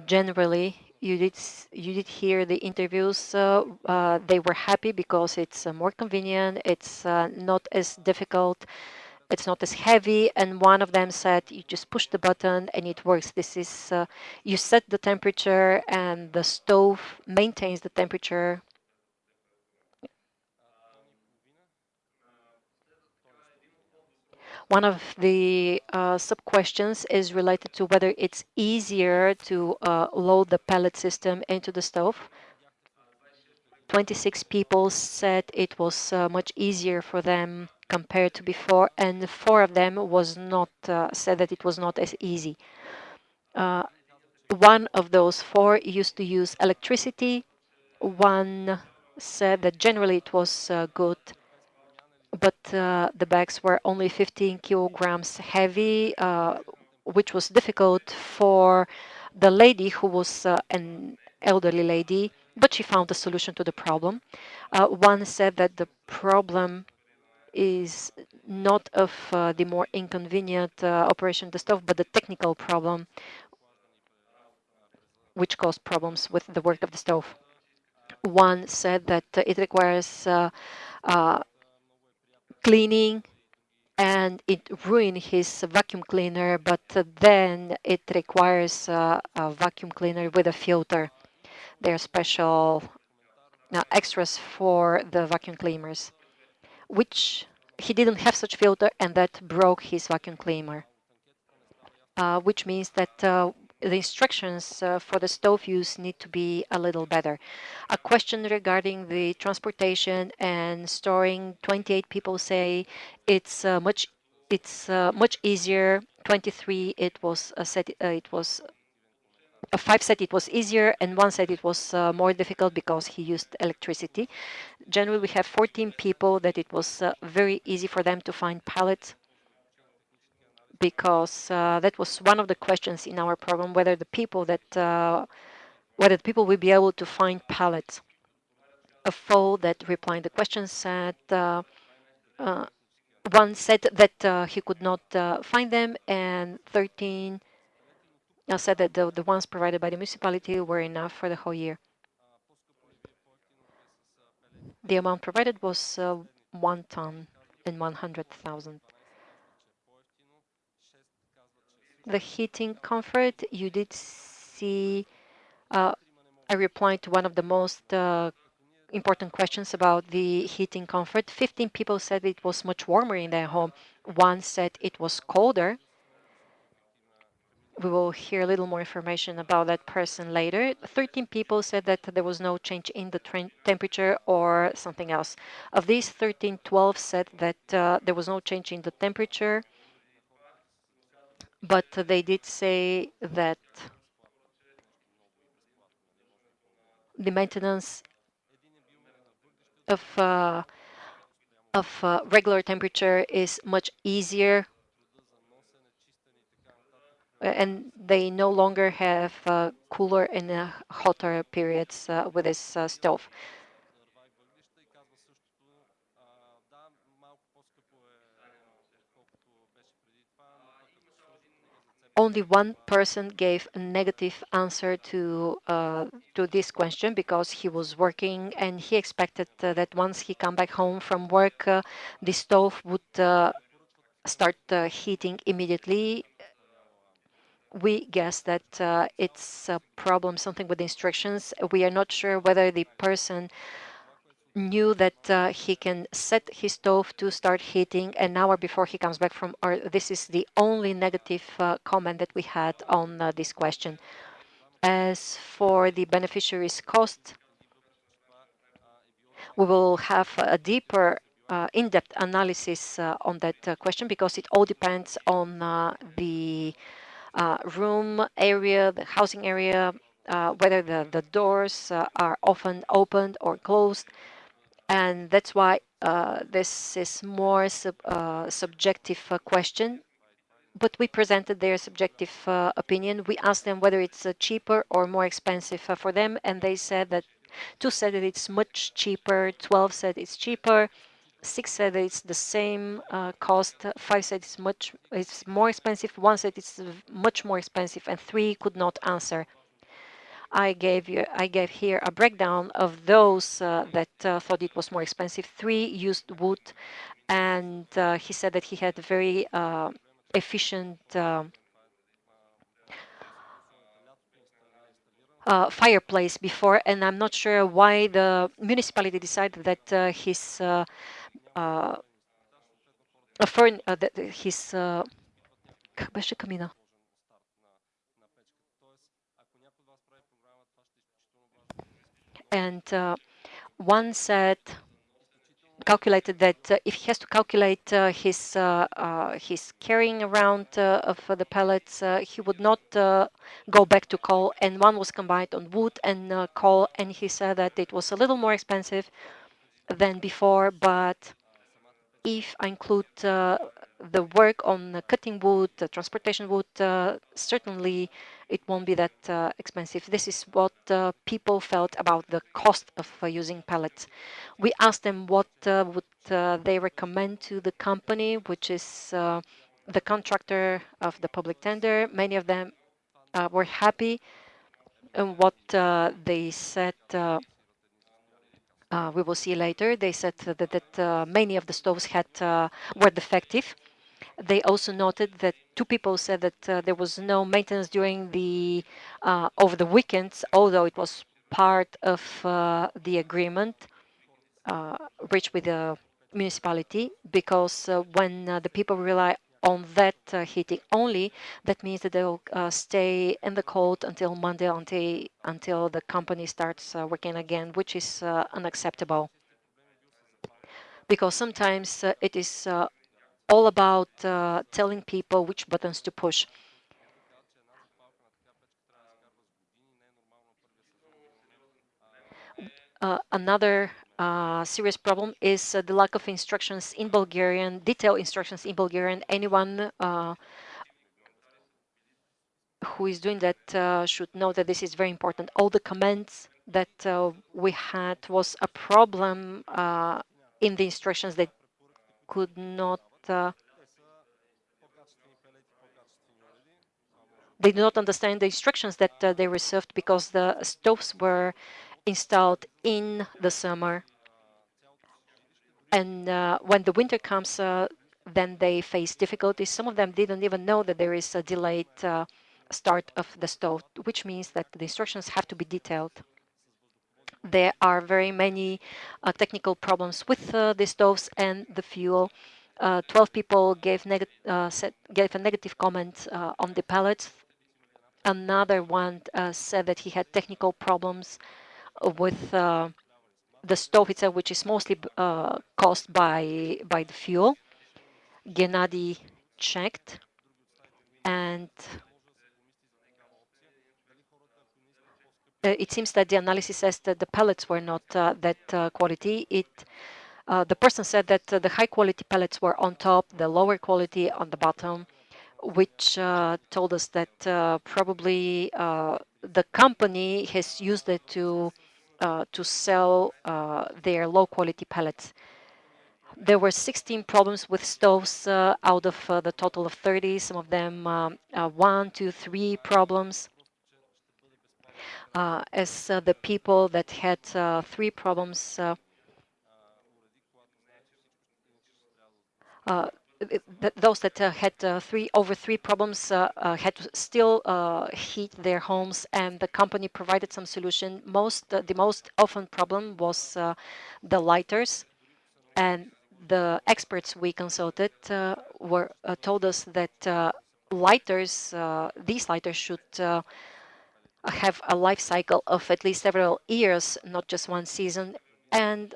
Generally, you did you did hear the interviews. Uh, they were happy because it's uh, more convenient. It's uh, not as difficult. It's not as heavy. And one of them said, "You just push the button and it works." This is you set the temperature and the stove maintains the temperature One of the uh, sub-questions is related to whether it's easier to uh, load the pellet system into the stove. 26 people said it was uh, much easier for them compared to before, and four of them was not uh, said that it was not as easy. Uh, one of those four used to use electricity. One said that generally it was uh, good but uh, the bags were only 15 kilograms heavy, uh, which was difficult for the lady who was uh, an elderly lady, but she found a solution to the problem. One said that the problem is not of uh, the more inconvenient uh, operation of the stove, but the technical problem which caused problems with the work of the stove. One said that it requires cleaning and it ruined his vacuum cleaner, but then it requires uh, a vacuum cleaner with a filter. There are special uh, extras for the vacuum cleaners, which he didn't have such filter and that broke his vacuum cleaner. Uh, which means that uh, the instructions uh, for the stove use need to be a little better. A question regarding the transportation and storing. 28 people say it's uh, much it's uh, much easier. 23 it was said uh, it was a five said it was easier and one said it was uh, more difficult because he used electricity. Generally, we have 14 people that it was uh, very easy for them to find pallets because uh, that was one of the questions in our program, whether the people that uh, whether the people will be able to find pallets. A foe that replying the question said uh, uh, one said that he could not find them and 13 I said that the, the ones provided by the municipality were enough for the whole year. The amount provided was uh, one ton and 100,000. The heating comfort, you did see uh, I replied to one of the most uh, important questions about the heating comfort. 15 people said it was much warmer in their home. One said it was colder we will hear a little more information about that person later. 13 people said that there was no change in the temperature or something else. Of these 13, 12 said that uh, there was no change in the temperature, but they did say that the maintenance of uh, of uh, regular temperature is much easier and they no longer have uh, cooler and uh, hotter periods uh, with this uh, stove. Only one person gave a negative answer to uh, to this question because he was working and he expected uh, that once he come back home from work, the stove would start heating immediately we guess that uh, it's a problem, something with the instructions. We are not sure whether the person knew that uh, he can set his stove to start heating an hour before he comes back from or this is the only negative uh, comment that we had on uh, this question as for the beneficiaries cost we will have a deeper uh, in-depth analysis uh, on that uh, question because it all depends on the room area, the housing area, whether the, the doors are often opened or closed. And that's why this is more sub, subjective question but we presented their subjective uh, opinion. We asked them whether it's uh, cheaper or more expensive uh, for them, and they said that two said that it's much cheaper, 12 said it's cheaper, six said it's the same uh, cost, five said it's much it's more expensive, one said it's much more expensive, and three could not answer. I gave you I gave here a breakdown of those uh, that uh, thought it was more expensive. Three used wood, and uh, he said that he had a very uh, efficient uh, uh, fireplace before, and I'm not sure why the municipality decided that uh, his uh, uh, fern, uh, that his как беше камина? And one said calculated that uh, if he has to calculate uh, his uh, his carrying around of the pellets, he would not go back to coal. And one was combined on wood and coal, and he said that it was a little more expensive than before, but if I include uh, the work on cutting wood, transportation wood, uh, certainly it won't be that uh, expensive. This is what uh, people felt about the cost of uh, using pellets. We asked them what uh, would they recommend to the company, which is the contractor of the public tender. Many of them were happy and what they said uh, we will see later. They said that, that uh, many of the stoves had uh, were defective. They also noted that two people said that uh, there was no maintenance during the uh, over the weekends, although it was part of uh, the agreement reached with the municipality. Because when the people rely on that uh, heating only, that means that they'll uh, stay in the cold until Monday until, until the company starts uh, working again, which is uh, unacceptable. Because sometimes uh, it is uh, all about telling people which buttons to push. another uh, serious problem is uh, the lack of instructions in Bulgarian, detailed instructions in Bulgarian. Anyone uh, who is doing that uh, should know that this is very important. All the comments that uh, we had was a problem uh, in the instructions that could not they do not understand the instructions that uh, they received because the stoves were installed in the summer. And uh, when the winter comes, uh, then they face difficulties. Some of them didn't even know that there is a delayed uh, start of the stove, which means that the instructions have to be detailed. There are very many uh, technical problems with uh, the stoves and the fuel. Uh, 12 people gave, set, gave a negative comment on the pellets. Another one said that he had technical problems with uh, the stove itself, which is mostly uh, caused by by the fuel. Gennady checked, and uh, it seems that the analysis says that the pellets were not uh, that uh, quality. It Uh, the person said that uh, the high quality pellets were on top, the lower quality on the bottom, which uh, told us that probably the company has used it to uh, to sell uh, their low quality pellets. There were 16 problems with stoves uh, out of the total of 30, some of them um, one, two, three problems. as the people that had three problems uh, those that uh, had uh, three over three problems uh, uh had to still uh, heat their homes, and the company provided some solution. Most uh, the most often problem was the lighters, and the experts we consulted were told us that lighters, these lighters should have a life cycle of at least several years, not just one season. And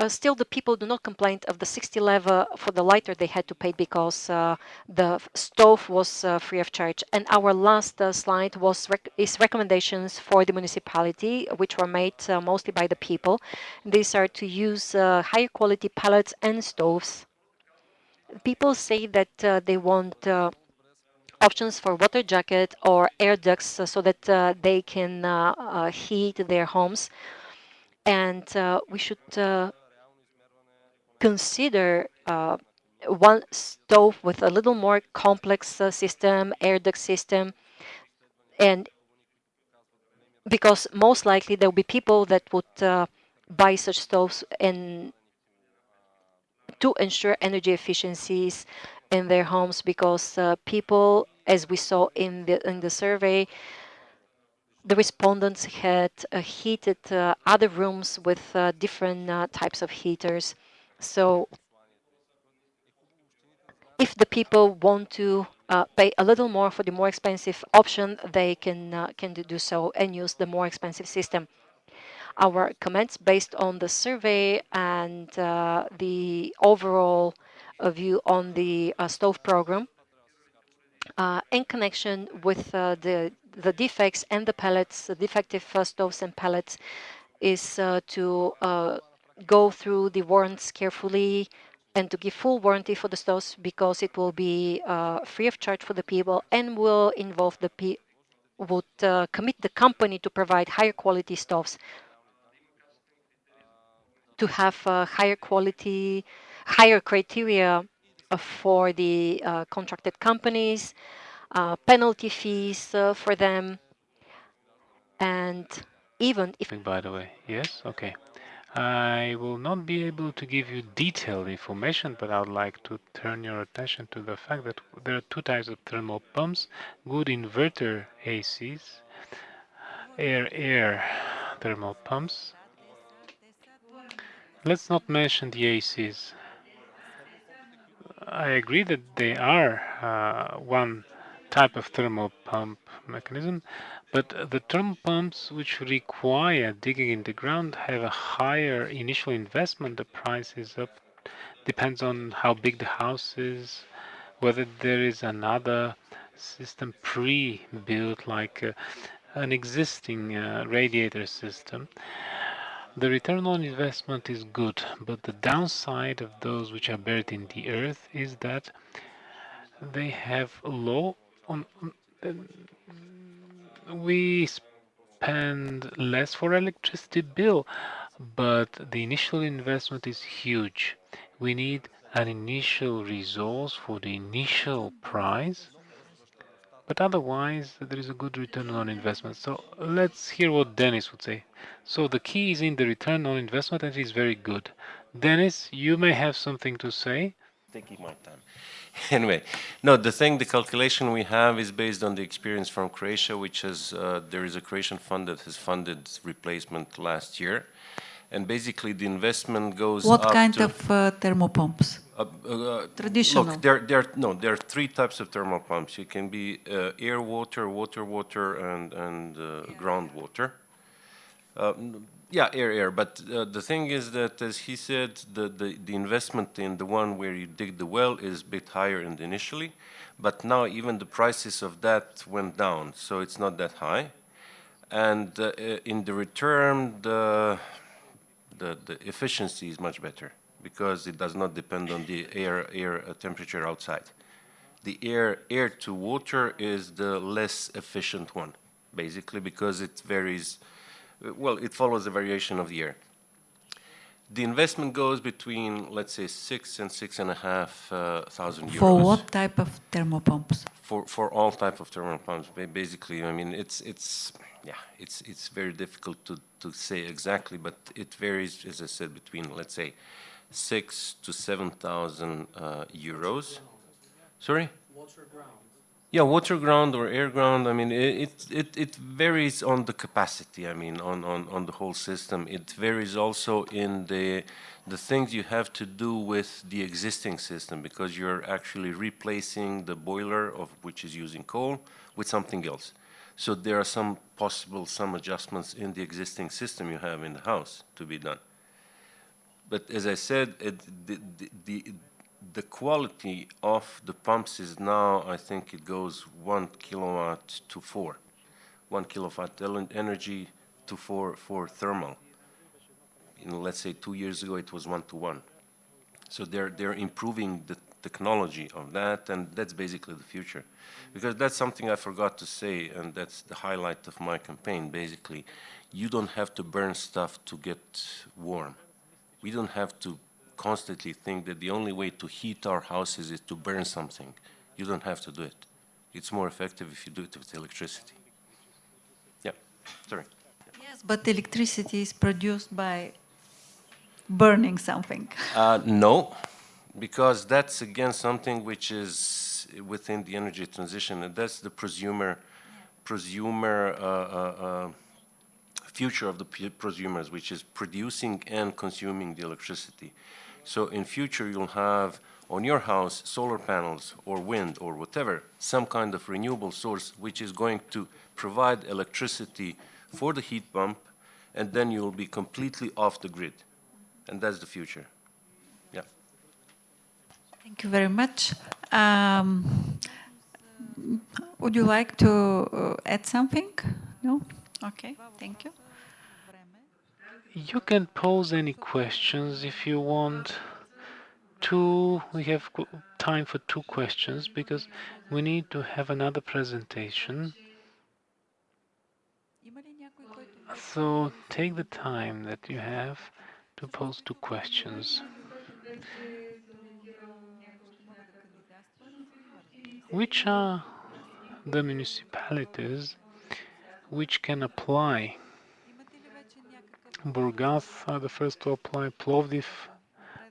uh, still the people do not complain of the 60 leva for the lighter they had to pay because uh, the stove was uh, free of charge. And our last uh, slide was rec is recommendations for the municipality, which were made uh, mostly by the people. These are to use uh, higher quality pellets and stoves. People say that they want options for water jacket or air ducts so that they can heat their homes and uh, we should uh, consider uh, one stove with a little more complex uh, system, air duct system, and because most likely there will be people that would uh, buy such stoves and to ensure energy efficiencies in their homes because uh, people, as we saw in the in the survey, the respondents had uh, heated uh, other rooms with uh, different types of heaters. So if the people want to uh, pay a little more for the more expensive option, they can uh, can do so and use the more expensive system. Our comments based on the survey and uh, the overall uh, view on the uh, stove program uh, in connection with the the defects and the pellets, the defective stoves and pellets, is to go through the warrants carefully and to give full warranty for the stores because it will be uh, free of charge for the people and will involve the P would uh, commit the company to provide higher quality stoves to have uh, higher quality, higher criteria uh, for the uh, contracted companies, uh, penalty fees for them, and even if... By the way, yes, okay. I will not be able to give you detailed information, but I would like to turn your attention to the fact that there are two types of thermal pumps, good inverter ACs, air-air thermal pumps. Let's not mention the ACs. I agree that they are uh, one type of thermal pump mechanism, but the thermal pumps which require digging in the ground have a higher initial investment. The price is up, depends on how big the house is, whether there is another system pre-built like uh, an existing uh, radiator system. The return on investment is good, but the downside of those which are buried in the earth is that they have low on, we spend less for electricity bill, but the initial investment is huge. We need an initial resource for the initial price, but otherwise there is a good return on investment. So let's hear what Dennis would say. So the key is in the return on investment and it is very good. Dennis, you may have something to say. Taking my time. anyway, no, the thing, the calculation we have is based on the experience from Croatia, which is, uh, there is a Croatian fund that has funded replacement last year. And basically the investment goes What kind of uh, thermopumps? uh, uh, Traditional. Look, there, there, no, there are three types of thermal pumps. You can be uh, air water, water water, and, and uh, groundwater. Uh, yeah, air, air. But uh, the thing is that, as he said, the, the, the investment in the one where you dig the well is a bit higher in initially. But now even the prices of that went down, so it's not that high. And uh, in the return, the, the, the efficiency is much better because it does not depend on the air, air uh, temperature outside. The air, air to water is the less efficient one, basically, because it varies well, it follows the variation of the year. The investment goes between, let's say, six and six and a half uh, thousand euros. For what type of thermopumps? For for all type of thermal pumps, basically. I mean, it's it's yeah, it's it's very difficult to to say exactly, but it varies, as I said, between let's say six to seven thousand uh, euros. Sorry. Water ground. Yeah, water ground or air ground, I mean, it, it, it varies on the capacity, I mean, on, on, on the whole system. It varies also in the, the things you have to do with the existing system because you're actually replacing the boiler of which is using coal with something else. So there are some possible, some adjustments in the existing system you have in the house to be done. But as I said, it, the, the, the the quality of the pumps is now, I think it goes one kilowatt to four, one kilowatt energy to four, four thermal. In, let's say two years ago, it was one to one. So they're, they're improving the technology of that, and that's basically the future. Because that's something I forgot to say, and that's the highlight of my campaign, basically. You don't have to burn stuff to get warm. We don't have to constantly think that the only way to heat our houses is to burn something. You don't have to do it. It's more effective if you do it with electricity. Yeah, sorry. Yes, but electricity is produced by burning something. Uh, no, because that's again something which is within the energy transition, and that's the prosumer, prosumer uh, uh, uh future of the prosumers, which is producing and consuming the electricity. So in future, you'll have on your house solar panels or wind or whatever, some kind of renewable source which is going to provide electricity for the heat pump and then you'll be completely off the grid. And that's the future. Yeah. Thank you very much. Um, would you like to uh, add something? No? Okay, thank you. You can pose any questions if you want. Two, we have time for two questions because we need to have another presentation. So take the time that you have to pose two questions. Which are the municipalities which can apply Burgas are the first to apply. Plovdiv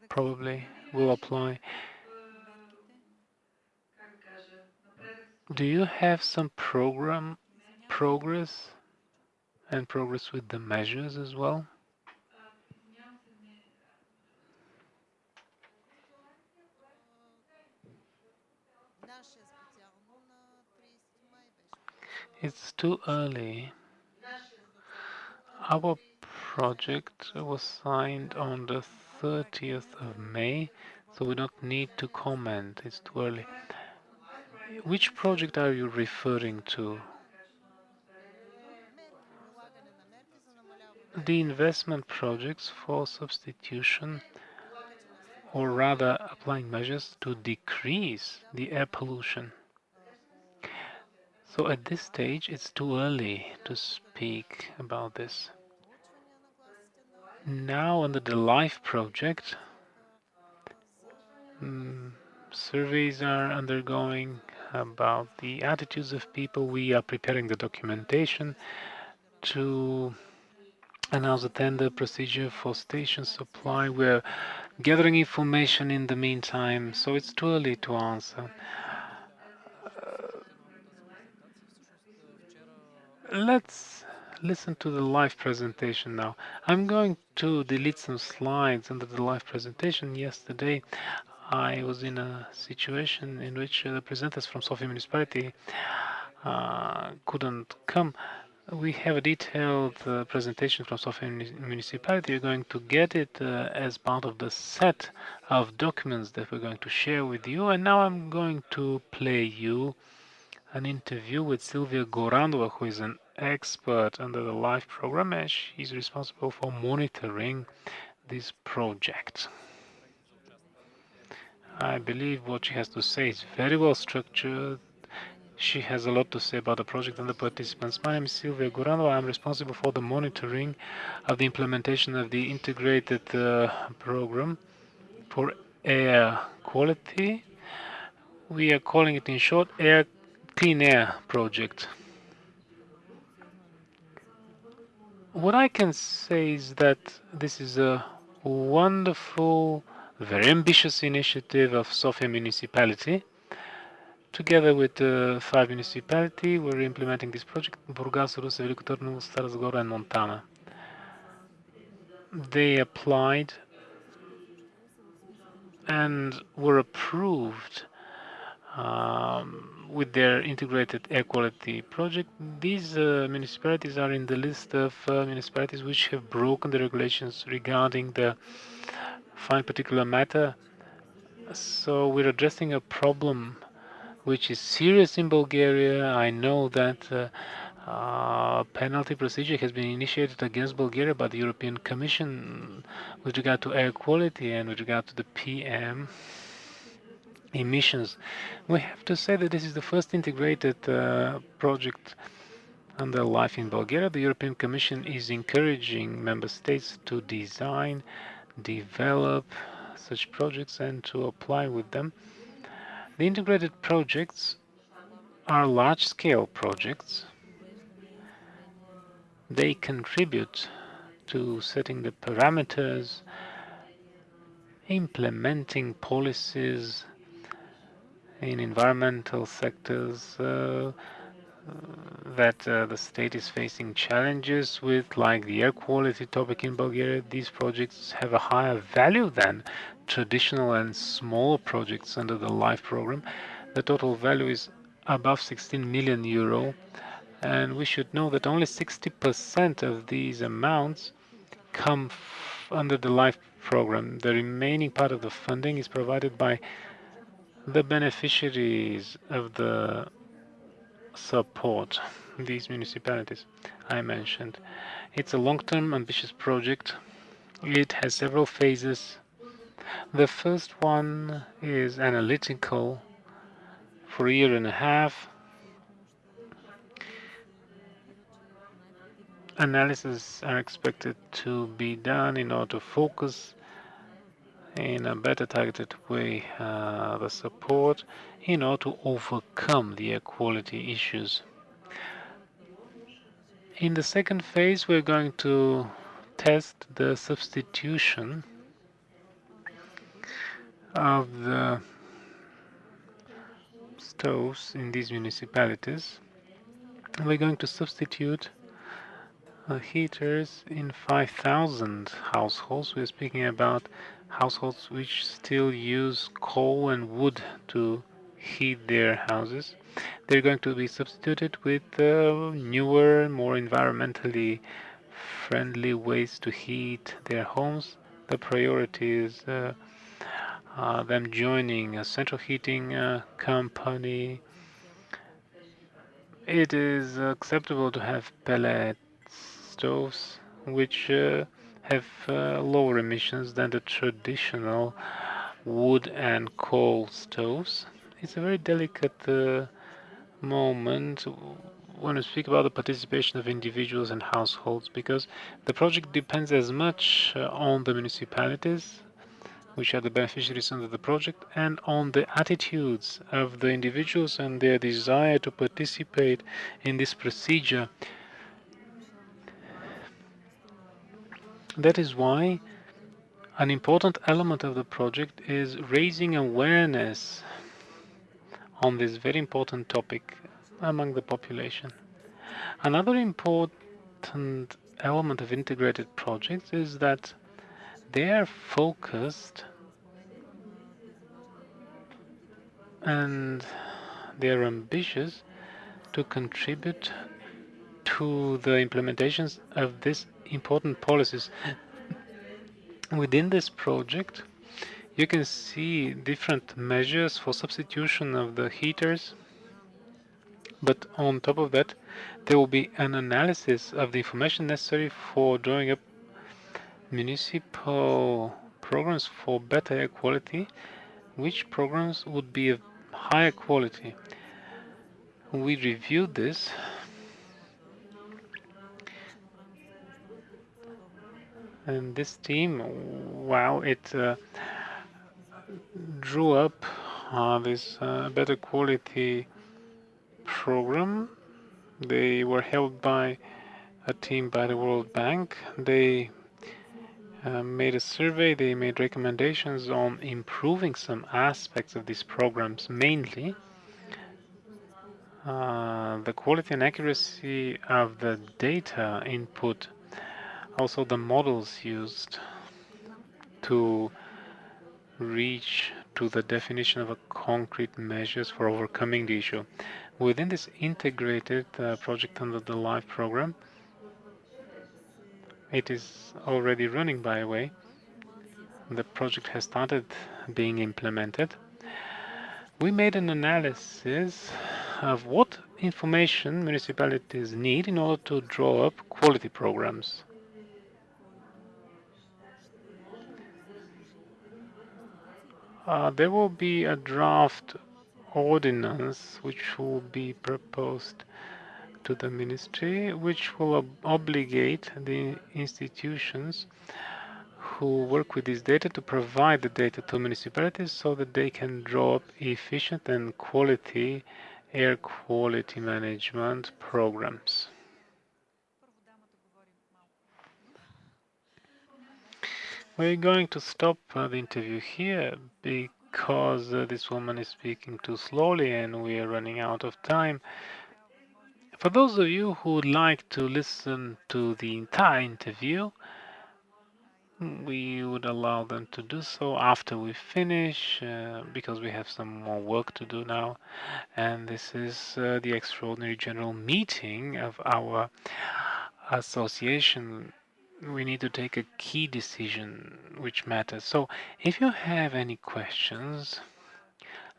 probably will apply. Do you have some program progress and progress with the measures as well? It's too early. Our project was signed on the 30th of May, so we don't need to comment. It's too early. Which project are you referring to? The investment projects for substitution, or rather applying measures to decrease the air pollution. So at this stage, it's too early to speak about this. Now under the LIFE project, mm, surveys are undergoing about the attitudes of people. We are preparing the documentation to announce the tender procedure for station supply. We're gathering information in the meantime, so it's too early to answer. Let's listen to the live presentation now. I'm going to delete some slides under the live presentation. Yesterday, I was in a situation in which the presenters from Sofia municipality uh, couldn't come. We have a detailed uh, presentation from Sofia municipality. You're going to get it uh, as part of the set of documents that we're going to share with you. And now I'm going to play you an interview with Sylvia Gorandova, who is an expert under the LIFE program, and she's responsible for monitoring this project. I believe what she has to say is very well structured. She has a lot to say about the project and the participants. My name is Sylvia Gorandova. I'm responsible for the monitoring of the implementation of the integrated uh, program for air quality. We are calling it in short Air Clean Air Project. What I can say is that this is a wonderful, very ambitious initiative of Sofia municipality. Together with uh, five municipalities, we're implementing this project Burgas, Ruse, Veliko Târnu, Stara Zagora, and Montana. They applied and were approved um, with their integrated air quality project. These uh, municipalities are in the list of uh, municipalities which have broken the regulations regarding the fine particular matter. So we're addressing a problem which is serious in Bulgaria. I know that uh, uh, penalty procedure has been initiated against Bulgaria by the European Commission with regard to air quality and with regard to the PM emissions. We have to say that this is the first integrated uh, project under LIFE in Bulgaria. The European Commission is encouraging member states to design, develop such projects and to apply with them. The integrated projects are large-scale projects. They contribute to setting the parameters, implementing policies, in environmental sectors uh, that uh, the state is facing challenges with, like the air quality topic in Bulgaria, these projects have a higher value than traditional and smaller projects under the LIFE program. The total value is above 16 million euro, and we should know that only 60% of these amounts come under the LIFE program. The remaining part of the funding is provided by the beneficiaries of the support, these municipalities I mentioned. It's a long-term ambitious project. It has several phases. The first one is analytical for a year and a half. Analysis are expected to be done in order to focus in a better targeted way uh, the support in order to overcome the air quality issues. In the second phase, we're going to test the substitution of the stoves in these municipalities. We're going to substitute uh, heaters in 5,000 households. We're speaking about households which still use coal and wood to heat their houses. They're going to be substituted with uh, newer, more environmentally friendly ways to heat their homes. The priority is uh, uh, them joining a central heating uh, company. It is acceptable to have pellet stoves, which uh, have uh, lower emissions than the traditional wood and coal stoves. It's a very delicate uh, moment when we speak about the participation of individuals and households because the project depends as much uh, on the municipalities which are the beneficiaries under the project and on the attitudes of the individuals and their desire to participate in this procedure That is why an important element of the project is raising awareness on this very important topic among the population. Another important element of integrated projects is that they are focused and they are ambitious to contribute to the implementations of these important policies. Within this project, you can see different measures for substitution of the heaters, but on top of that, there will be an analysis of the information necessary for drawing up municipal programs for better air quality, which programs would be of higher quality. We reviewed this and this team, wow, it uh, drew up uh, this uh, better quality program. They were helped by a team by the World Bank. They uh, made a survey, they made recommendations on improving some aspects of these programs, mainly uh, the quality and accuracy of the data input also the models used to reach to the definition of a concrete measures for overcoming the issue. Within this integrated uh, project under the LIFE program, it is already running by the way. The project has started being implemented. We made an analysis of what information municipalities need in order to draw up quality programs. Uh, there will be a draft ordinance which will be proposed to the ministry, which will ob obligate the institutions who work with this data to provide the data to municipalities so that they can draw up efficient and quality air quality management programs. We're going to stop uh, the interview here because uh, this woman is speaking too slowly and we are running out of time. For those of you who would like to listen to the entire interview, we would allow them to do so after we finish uh, because we have some more work to do now and this is uh, the extraordinary general meeting of our association we need to take a key decision which matters. So if you have any questions,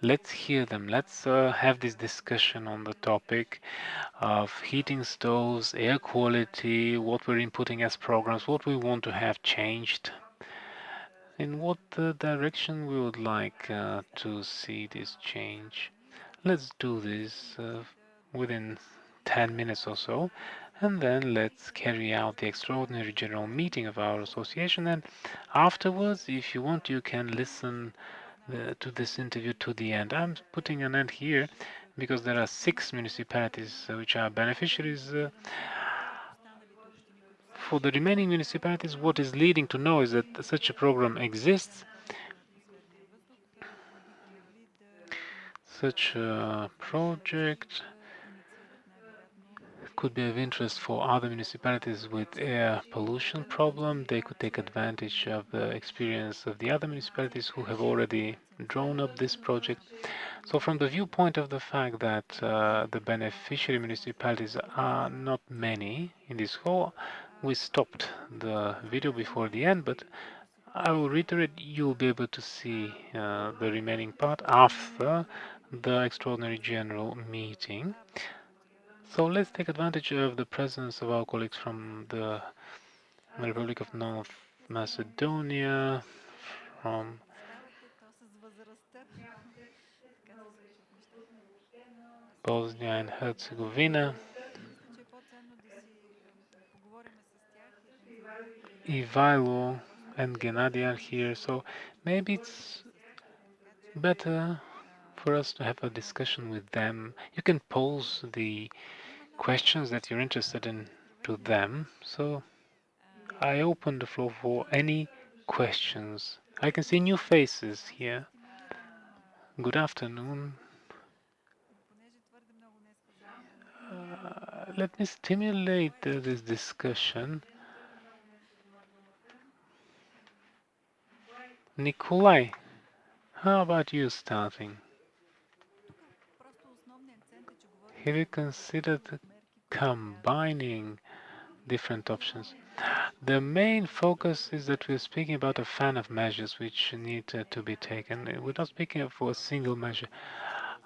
let's hear them. Let's uh, have this discussion on the topic of heating stoves, air quality, what we're inputting as programs, what we want to have changed, in what uh, direction we would like uh, to see this change. Let's do this uh, within 10 minutes or so and then let's carry out the extraordinary general meeting of our association and afterwards if you want you can listen uh, to this interview to the end. I'm putting an end here because there are six municipalities uh, which are beneficiaries uh, for the remaining municipalities what is leading to know is that such a program exists such a project could be of interest for other municipalities with air pollution problem. They could take advantage of the experience of the other municipalities who have already drawn up this project. So from the viewpoint of the fact that uh, the beneficiary municipalities are not many in this hall, we stopped the video before the end, but I will reiterate, you'll be able to see uh, the remaining part after the extraordinary general meeting. So let's take advantage of the presence of our colleagues from the Republic of North Macedonia, from Bosnia and Herzegovina, Ivailo and Gennady are here, so maybe it's better for us to have a discussion with them. You can pause the questions that you're interested in to them. So I open the floor for any questions. I can see new faces here. Good afternoon. Uh, let me stimulate uh, this discussion. Nikolai, how about you starting? Have you considered combining different options. The main focus is that we're speaking about a fan of measures which need to be taken. We're not speaking for a single measure.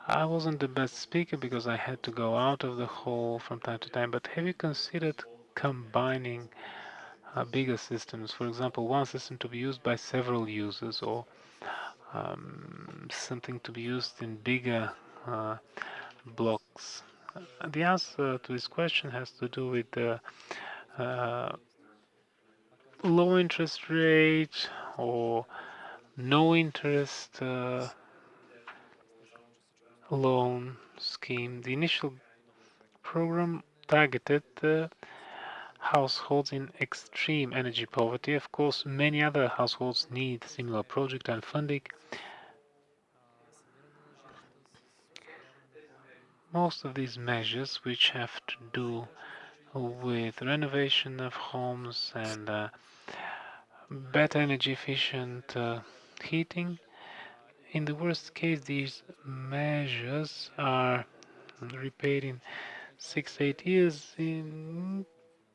I wasn't the best speaker because I had to go out of the hall from time to time, but have you considered combining uh, bigger systems? For example, one system to be used by several users or um, something to be used in bigger uh, blocks the answer to this question has to do with the uh, low interest rate or no interest uh, loan scheme. The initial program targeted uh, households in extreme energy poverty. Of course, many other households need similar project and funding. Most of these measures which have to do with renovation of homes and uh, better energy efficient uh, heating. In the worst case, these measures are repaid in six, eight years. In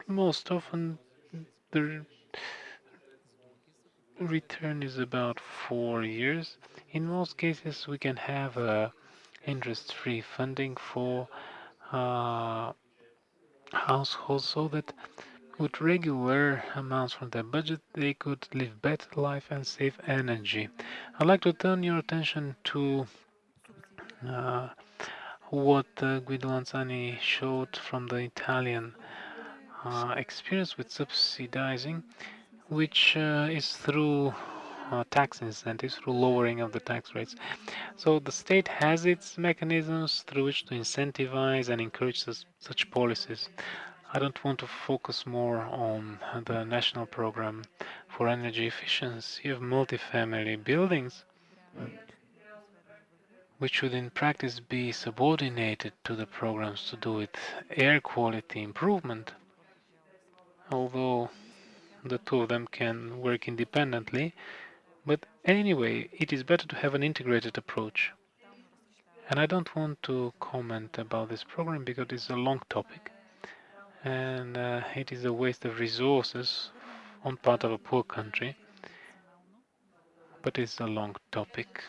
most often, the return is about four years. In most cases, we can have a interest-free funding for uh, households so that with regular amounts from their budget they could live better life and save energy. I'd like to turn your attention to uh, what uh, Guido Lanzani showed from the Italian uh, experience with subsidizing, which uh, is through uh, tax incentives through lowering of the tax rates. So the state has its mechanisms through which to incentivize and encourage such, such policies. I don't want to focus more on the national program for energy efficiency of multifamily buildings, which should in practice be subordinated to the programs to do with air quality improvement, although the two of them can work independently, but anyway, it is better to have an integrated approach. And I don't want to comment about this program because it's a long topic and uh, it is a waste of resources on part of a poor country, but it's a long topic.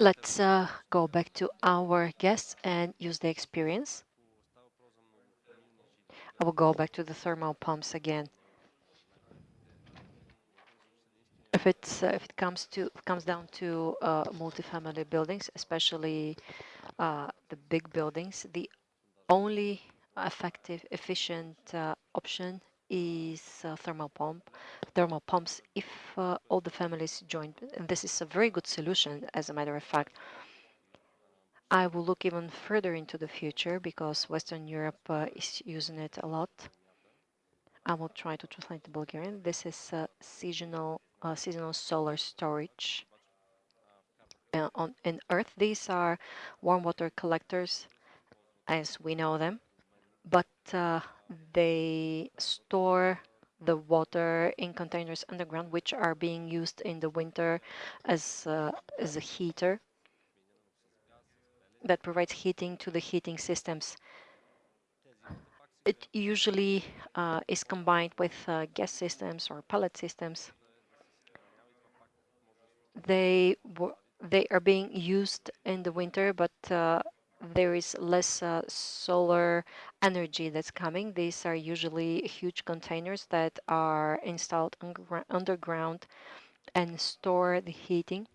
Let's uh, go back to our guests and use the experience. I will go back to the thermal pumps again. If it's uh, if it comes to comes down to uh, multifamily buildings, especially uh, the big buildings, the only effective, efficient uh, option is uh, thermal pump, thermal pumps. If uh, all the families join, and this is a very good solution, as a matter of fact. I will look even further into the future because Western Europe is using it a lot. I will try to translate the Bulgarian. This is seasonal uh, seasonal solar storage. On in Earth, these are warm water collectors as we know them, but uh, they store the water in containers underground, which are being used in the winter as, uh, as a heater that provides heating to the heating systems. It usually uh, is combined with uh, gas systems or pellet systems. They they are being used in the winter, but uh, there is less uh, solar energy that's coming. These are usually huge containers that are installed underground and store the heating.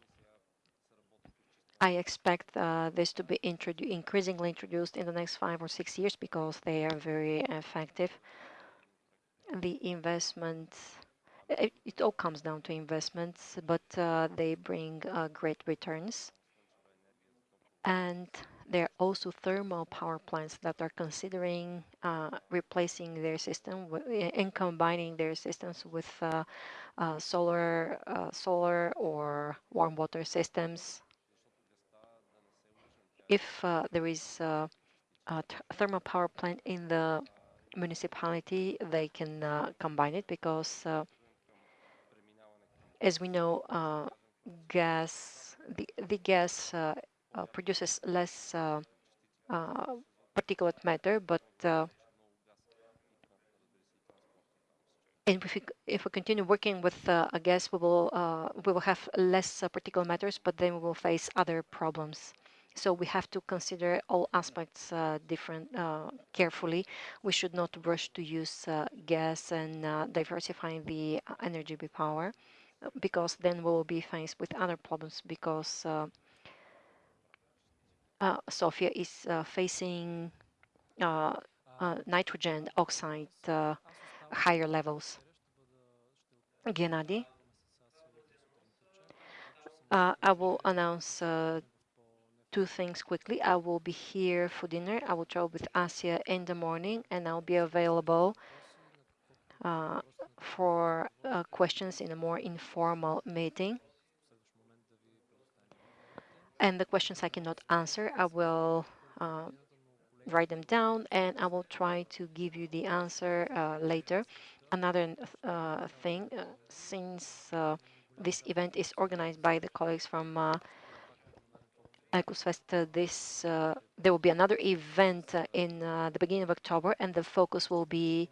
I expect uh, this to be introdu increasingly introduced in the next five or six years because they are very effective. The investment, it, it all comes down to investments, but uh, they bring uh, great returns. And there are also thermal power plants that are considering uh, replacing their system and combining their systems with uh, uh, solar, uh, solar or warm water systems. If uh, there is a thermal power plant in the municipality, they can uh, combine it because, as we know, gas, the, the gas uh, produces less uh, uh, particulate matter, but and if we, if we continue working with uh, a gas, we will uh, we will have less uh, particulate matters, but then we will face other problems. So we have to consider all aspects different carefully. We should not rush to use gas and diversifying the energy power, because then we will be faced with other problems because uh, Sofia is uh, facing uh, nitrogen oxide higher levels. Gennady? I will announce two things quickly. I will be here for dinner. I will travel with Asia in the morning, and I'll be available uh, for uh, questions in a more informal meeting. And the questions I cannot answer, I will uh, write them down and I will try to give you the answer uh, later. Another uh, thing, uh, since uh, this event is organized by the colleagues from uh, Ecosfest, this there will be another event in the beginning of October and the focus will be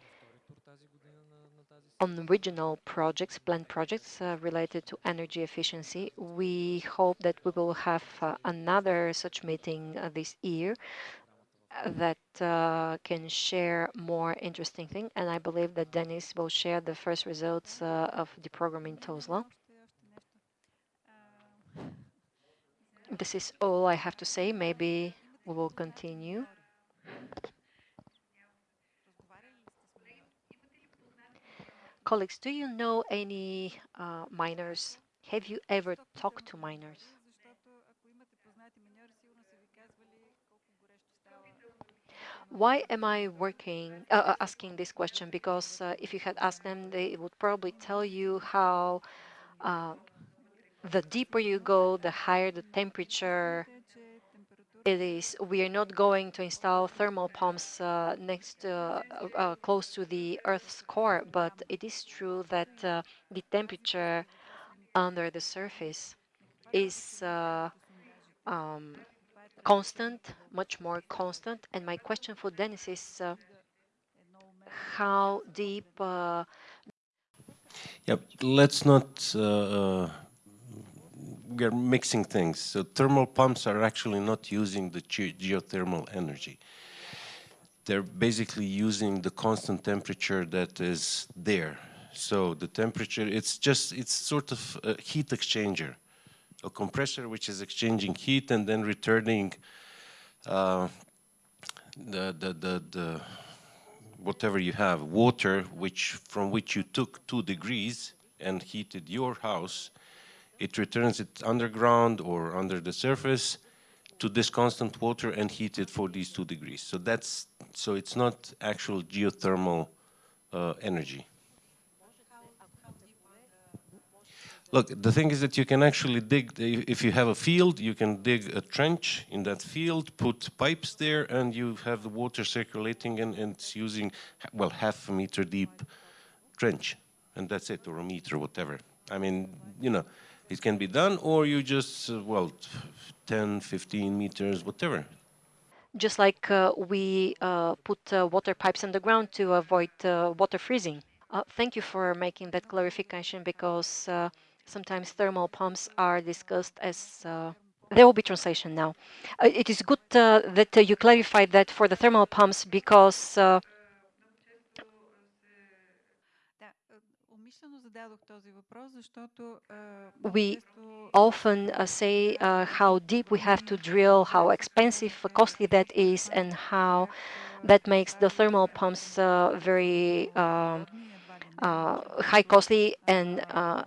on regional projects, planned projects uh, related to energy efficiency. We hope that we will have uh, another such meeting uh, this year that can share more interesting things. And I believe that Dennis will share the first results of the program in Tuzla. This is all I have to say. Maybe we will continue. Colleagues, do you know any uh, miners? Have you ever talked to miners? Why am I working, uh, uh, asking this question? Because uh, if you had asked them, they would probably tell you how uh, the deeper you go, the higher the temperature, it is we are not going to install thermal pumps uh, next uh, uh, close to the Earth's core, but it is true that uh, the temperature under the surface is uh, um, constant, much more constant. And my question for Dennis is uh, how deep? Yep, let's not we are mixing things. So thermal pumps are actually not using the ge geothermal energy. They're basically using the constant temperature that is there. So the temperature, it's just, it's sort of a heat exchanger, a compressor which is exchanging heat and then returning uh, the, the, the, the, whatever you have, water, which from which you took two degrees and heated your house, it returns it underground or under the surface to this constant water and heat it for these two degrees. So that's so it's not actual geothermal uh, energy. Look, the thing is that you can actually dig, if you have a field, you can dig a trench in that field, put pipes there, and you have the water circulating and, and it's using, well, half a meter deep trench, and that's it, or a meter, whatever. I mean, you know, it can be done, or you just, uh, well, 10, 15 meters, whatever. Just like uh, we uh, put uh, water pipes underground to avoid uh, water freezing. Uh, thank you for making that clarification because sometimes thermal pumps are discussed as. There will be translation now. It is good that you clarified that for the thermal pumps because We often uh, say uh, how deep we have to drill, how expensive, costly that is, and how that makes the thermal pumps uh, very um, uh, high costly and, uh,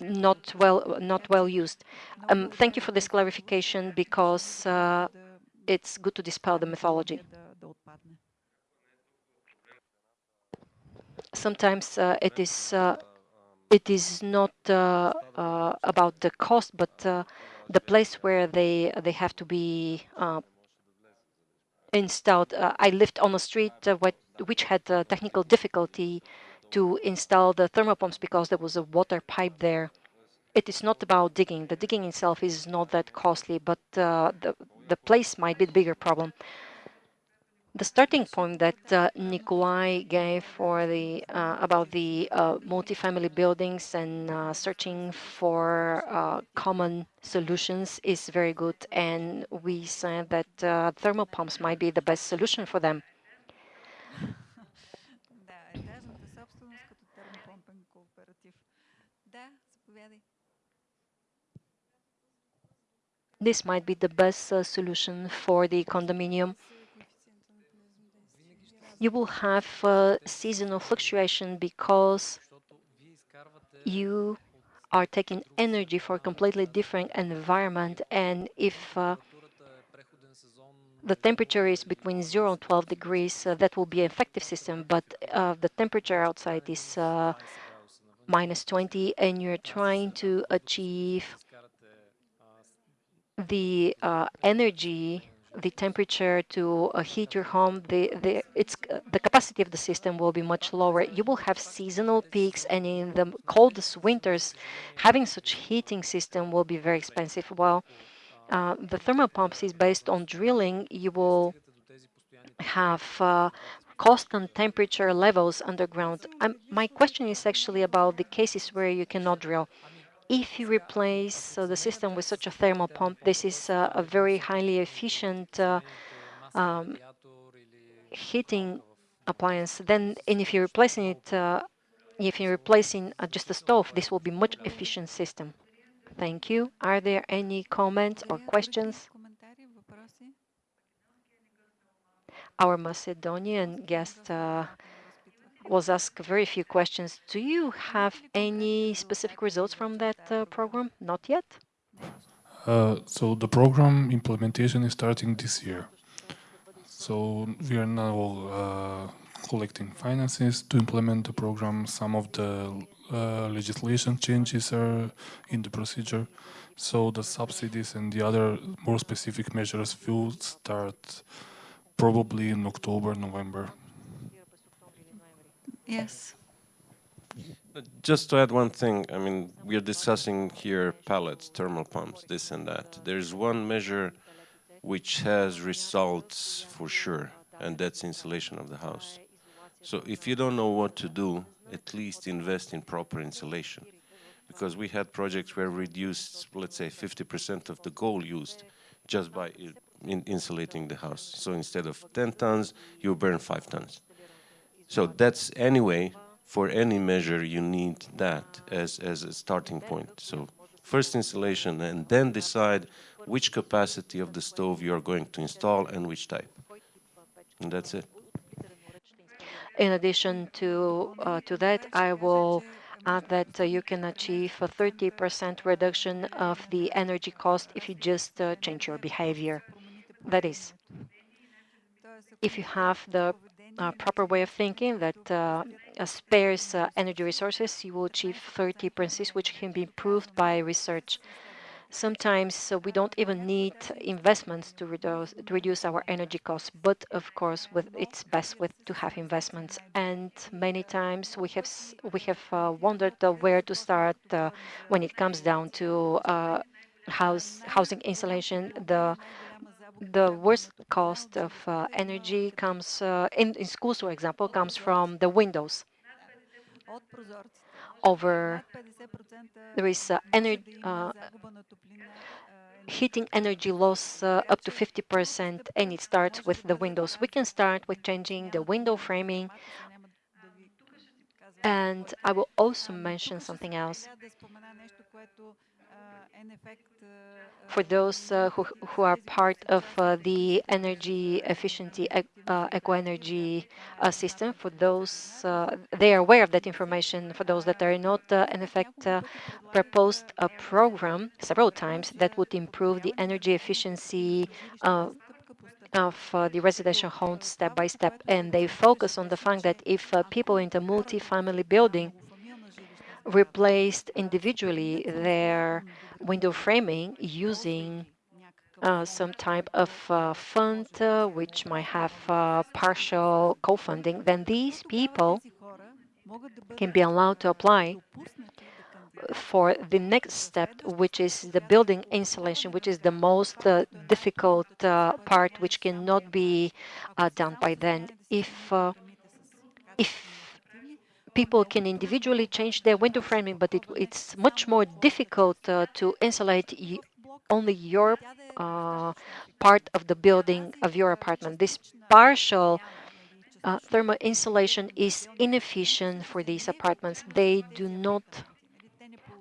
not well not well used. Um, thank you for this clarification because uh, it's good to dispel the mythology. Sometimes uh, it is uh, it is not uh, about the cost, but the place where they they have to be installed. I lived on a street which had technical difficulty to install the thermopumps because there was a water pipe there. It is not about digging. The digging itself is not that costly, but uh, the the place might be the bigger problem the starting point that uh, Nikolai gave for the uh, about the uh, multifamily buildings and uh, searching for uh, common solutions is very good, and we said that uh, thermal pumps might be the best solution for them. This might be the best solution for the condominium. You will have seasonal fluctuation because you are taking energy for a completely different environment and if uh, the temperature is between 0 and 12 degrees uh, that will be an effective system but uh, the temperature outside is uh, minus 20 and you're trying to achieve the uh, energy the temperature to uh, heat your home, the, the, it's, uh, the capacity of the system will be much lower. You will have seasonal peaks, and in the coldest winters, having such heating system will be very expensive. While uh, the thermal pumps is based on drilling, you will have uh, constant temperature levels underground. Um, my question is actually about the cases where you cannot drill if you replace uh, the system with such a thermal pump, this is uh, a very highly efficient uh, um, heating appliance. Then, and if you're replacing it, if you're replacing just a stove, this will be much efficient system. Thank you. Are there any comments or questions? Our Macedonian guest uh, was asked very few questions. Do you have any specific results from that uh, program? Not yet. Uh, so the program implementation is starting this year. So we are now uh, collecting finances to implement the program. Some of the uh, legislation changes are in the procedure. So the subsidies and the other more specific measures will start probably in October, November. Yes. Just to add one thing, I mean, we are discussing here pallets, thermal pumps, this and that. There's one measure which has results for sure, and that's insulation of the house. So if you don't know what to do, at least invest in proper insulation. Because we had projects where we reduced, let's say, 50% of the coal used just by in insulating the house. So instead of 10 tons, you burn 5 tons. So that's anyway, for any measure you need that as, as a starting point. So first installation and then decide which capacity of the stove you are going to install and which type. And that's it. In addition to, uh, to that, I will add that uh, you can achieve a 30% reduction of the energy cost if you just uh, change your behavior. That is, if you have the uh, proper way of thinking that uh, spares uh, energy resources, you will achieve 30 principles which can be improved by research. Sometimes uh, we don't even need investments to reduce, to reduce our energy costs, but of course, with it's best with to have investments. And many times we have we have uh, wondered uh, where to start uh, when it comes down to house housing installation. The the worst cost of uh, energy comes in, in schools, for example, comes from the windows over there is uh, energy, uh, heating energy loss uh, up to 50% and it starts with the windows. We can start with changing the window framing and I will also mention something else. For those uh, who, who are part of uh, the energy efficiency uh, eco-energy system, for those they are aware of that information. For those that are not, EnEffect, proposed a program several times that would improve the energy efficiency of uh, the residential homes step by step. And they focus on the fact that if uh, people in the multi-family building replaced individually their window framing using uh, some type of uh, fund uh, which might have uh, partial co-funding, then these people can be allowed to apply for the next step, which is the building installation, which is the most uh, difficult uh, part, which cannot be done by then. If if people can individually change their window framing, but it, it's much more difficult uh, to insulate only your uh, part of the building of your apartment. This partial uh, thermal insulation is inefficient for these apartments. They do not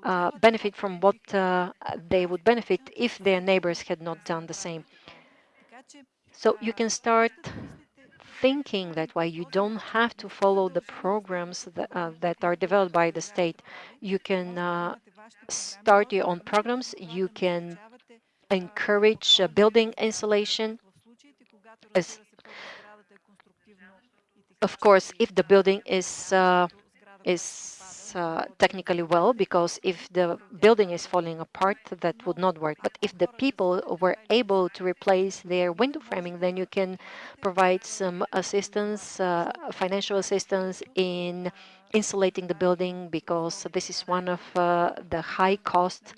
uh, benefit from what uh, they would benefit if their neighbors had not done the same. So you can start thinking that way. You don't have to follow the programs that, uh, that are developed by the state. You can uh, start your own programs. You can encourage uh, building insulation. As, of course, if the building is uh, is uh, technically well because if the building is falling apart, that would not work. But if the people were able to replace their window framing, then you can provide some assistance, uh, financial assistance in insulating the building because this is one of uh, the high costs.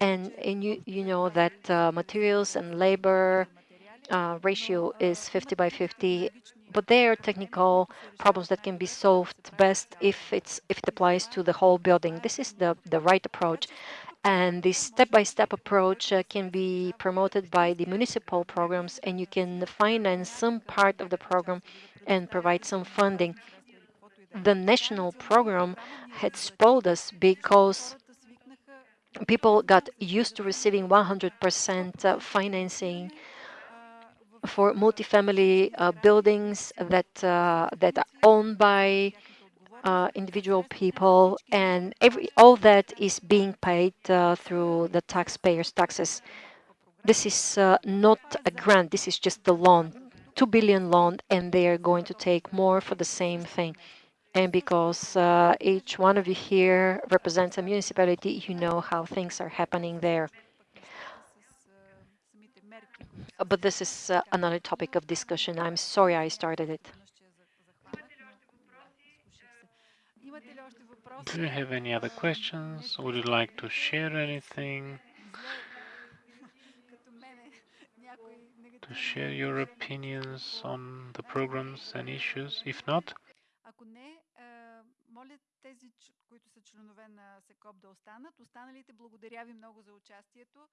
And, and you, you know that uh, materials and labor uh, ratio is 50 by 50 but there are technical problems that can be solved best if it's if it applies to the whole building. This is the the right approach, and this step-by-step -step approach uh, can be promoted by the municipal programs, and you can finance some part of the program and provide some funding. The national program had spoiled us because people got used to receiving 100% uh, financing for multifamily uh, buildings that uh, that are owned by uh, individual people, and every all that is being paid uh, through the taxpayers' taxes. This is uh, not a grant. This is just a loan, two billion loan, and they are going to take more for the same thing. And because uh, each one of you here represents a municipality, you know how things are happening there But this is uh, another topic of discussion. I'm sorry I started it. Do you have any other questions? Would you like to share anything? To share your opinions on the programs and issues? If not, тези, които са членове на СЕКОП да останат. Останалите благодаря ви много за участието.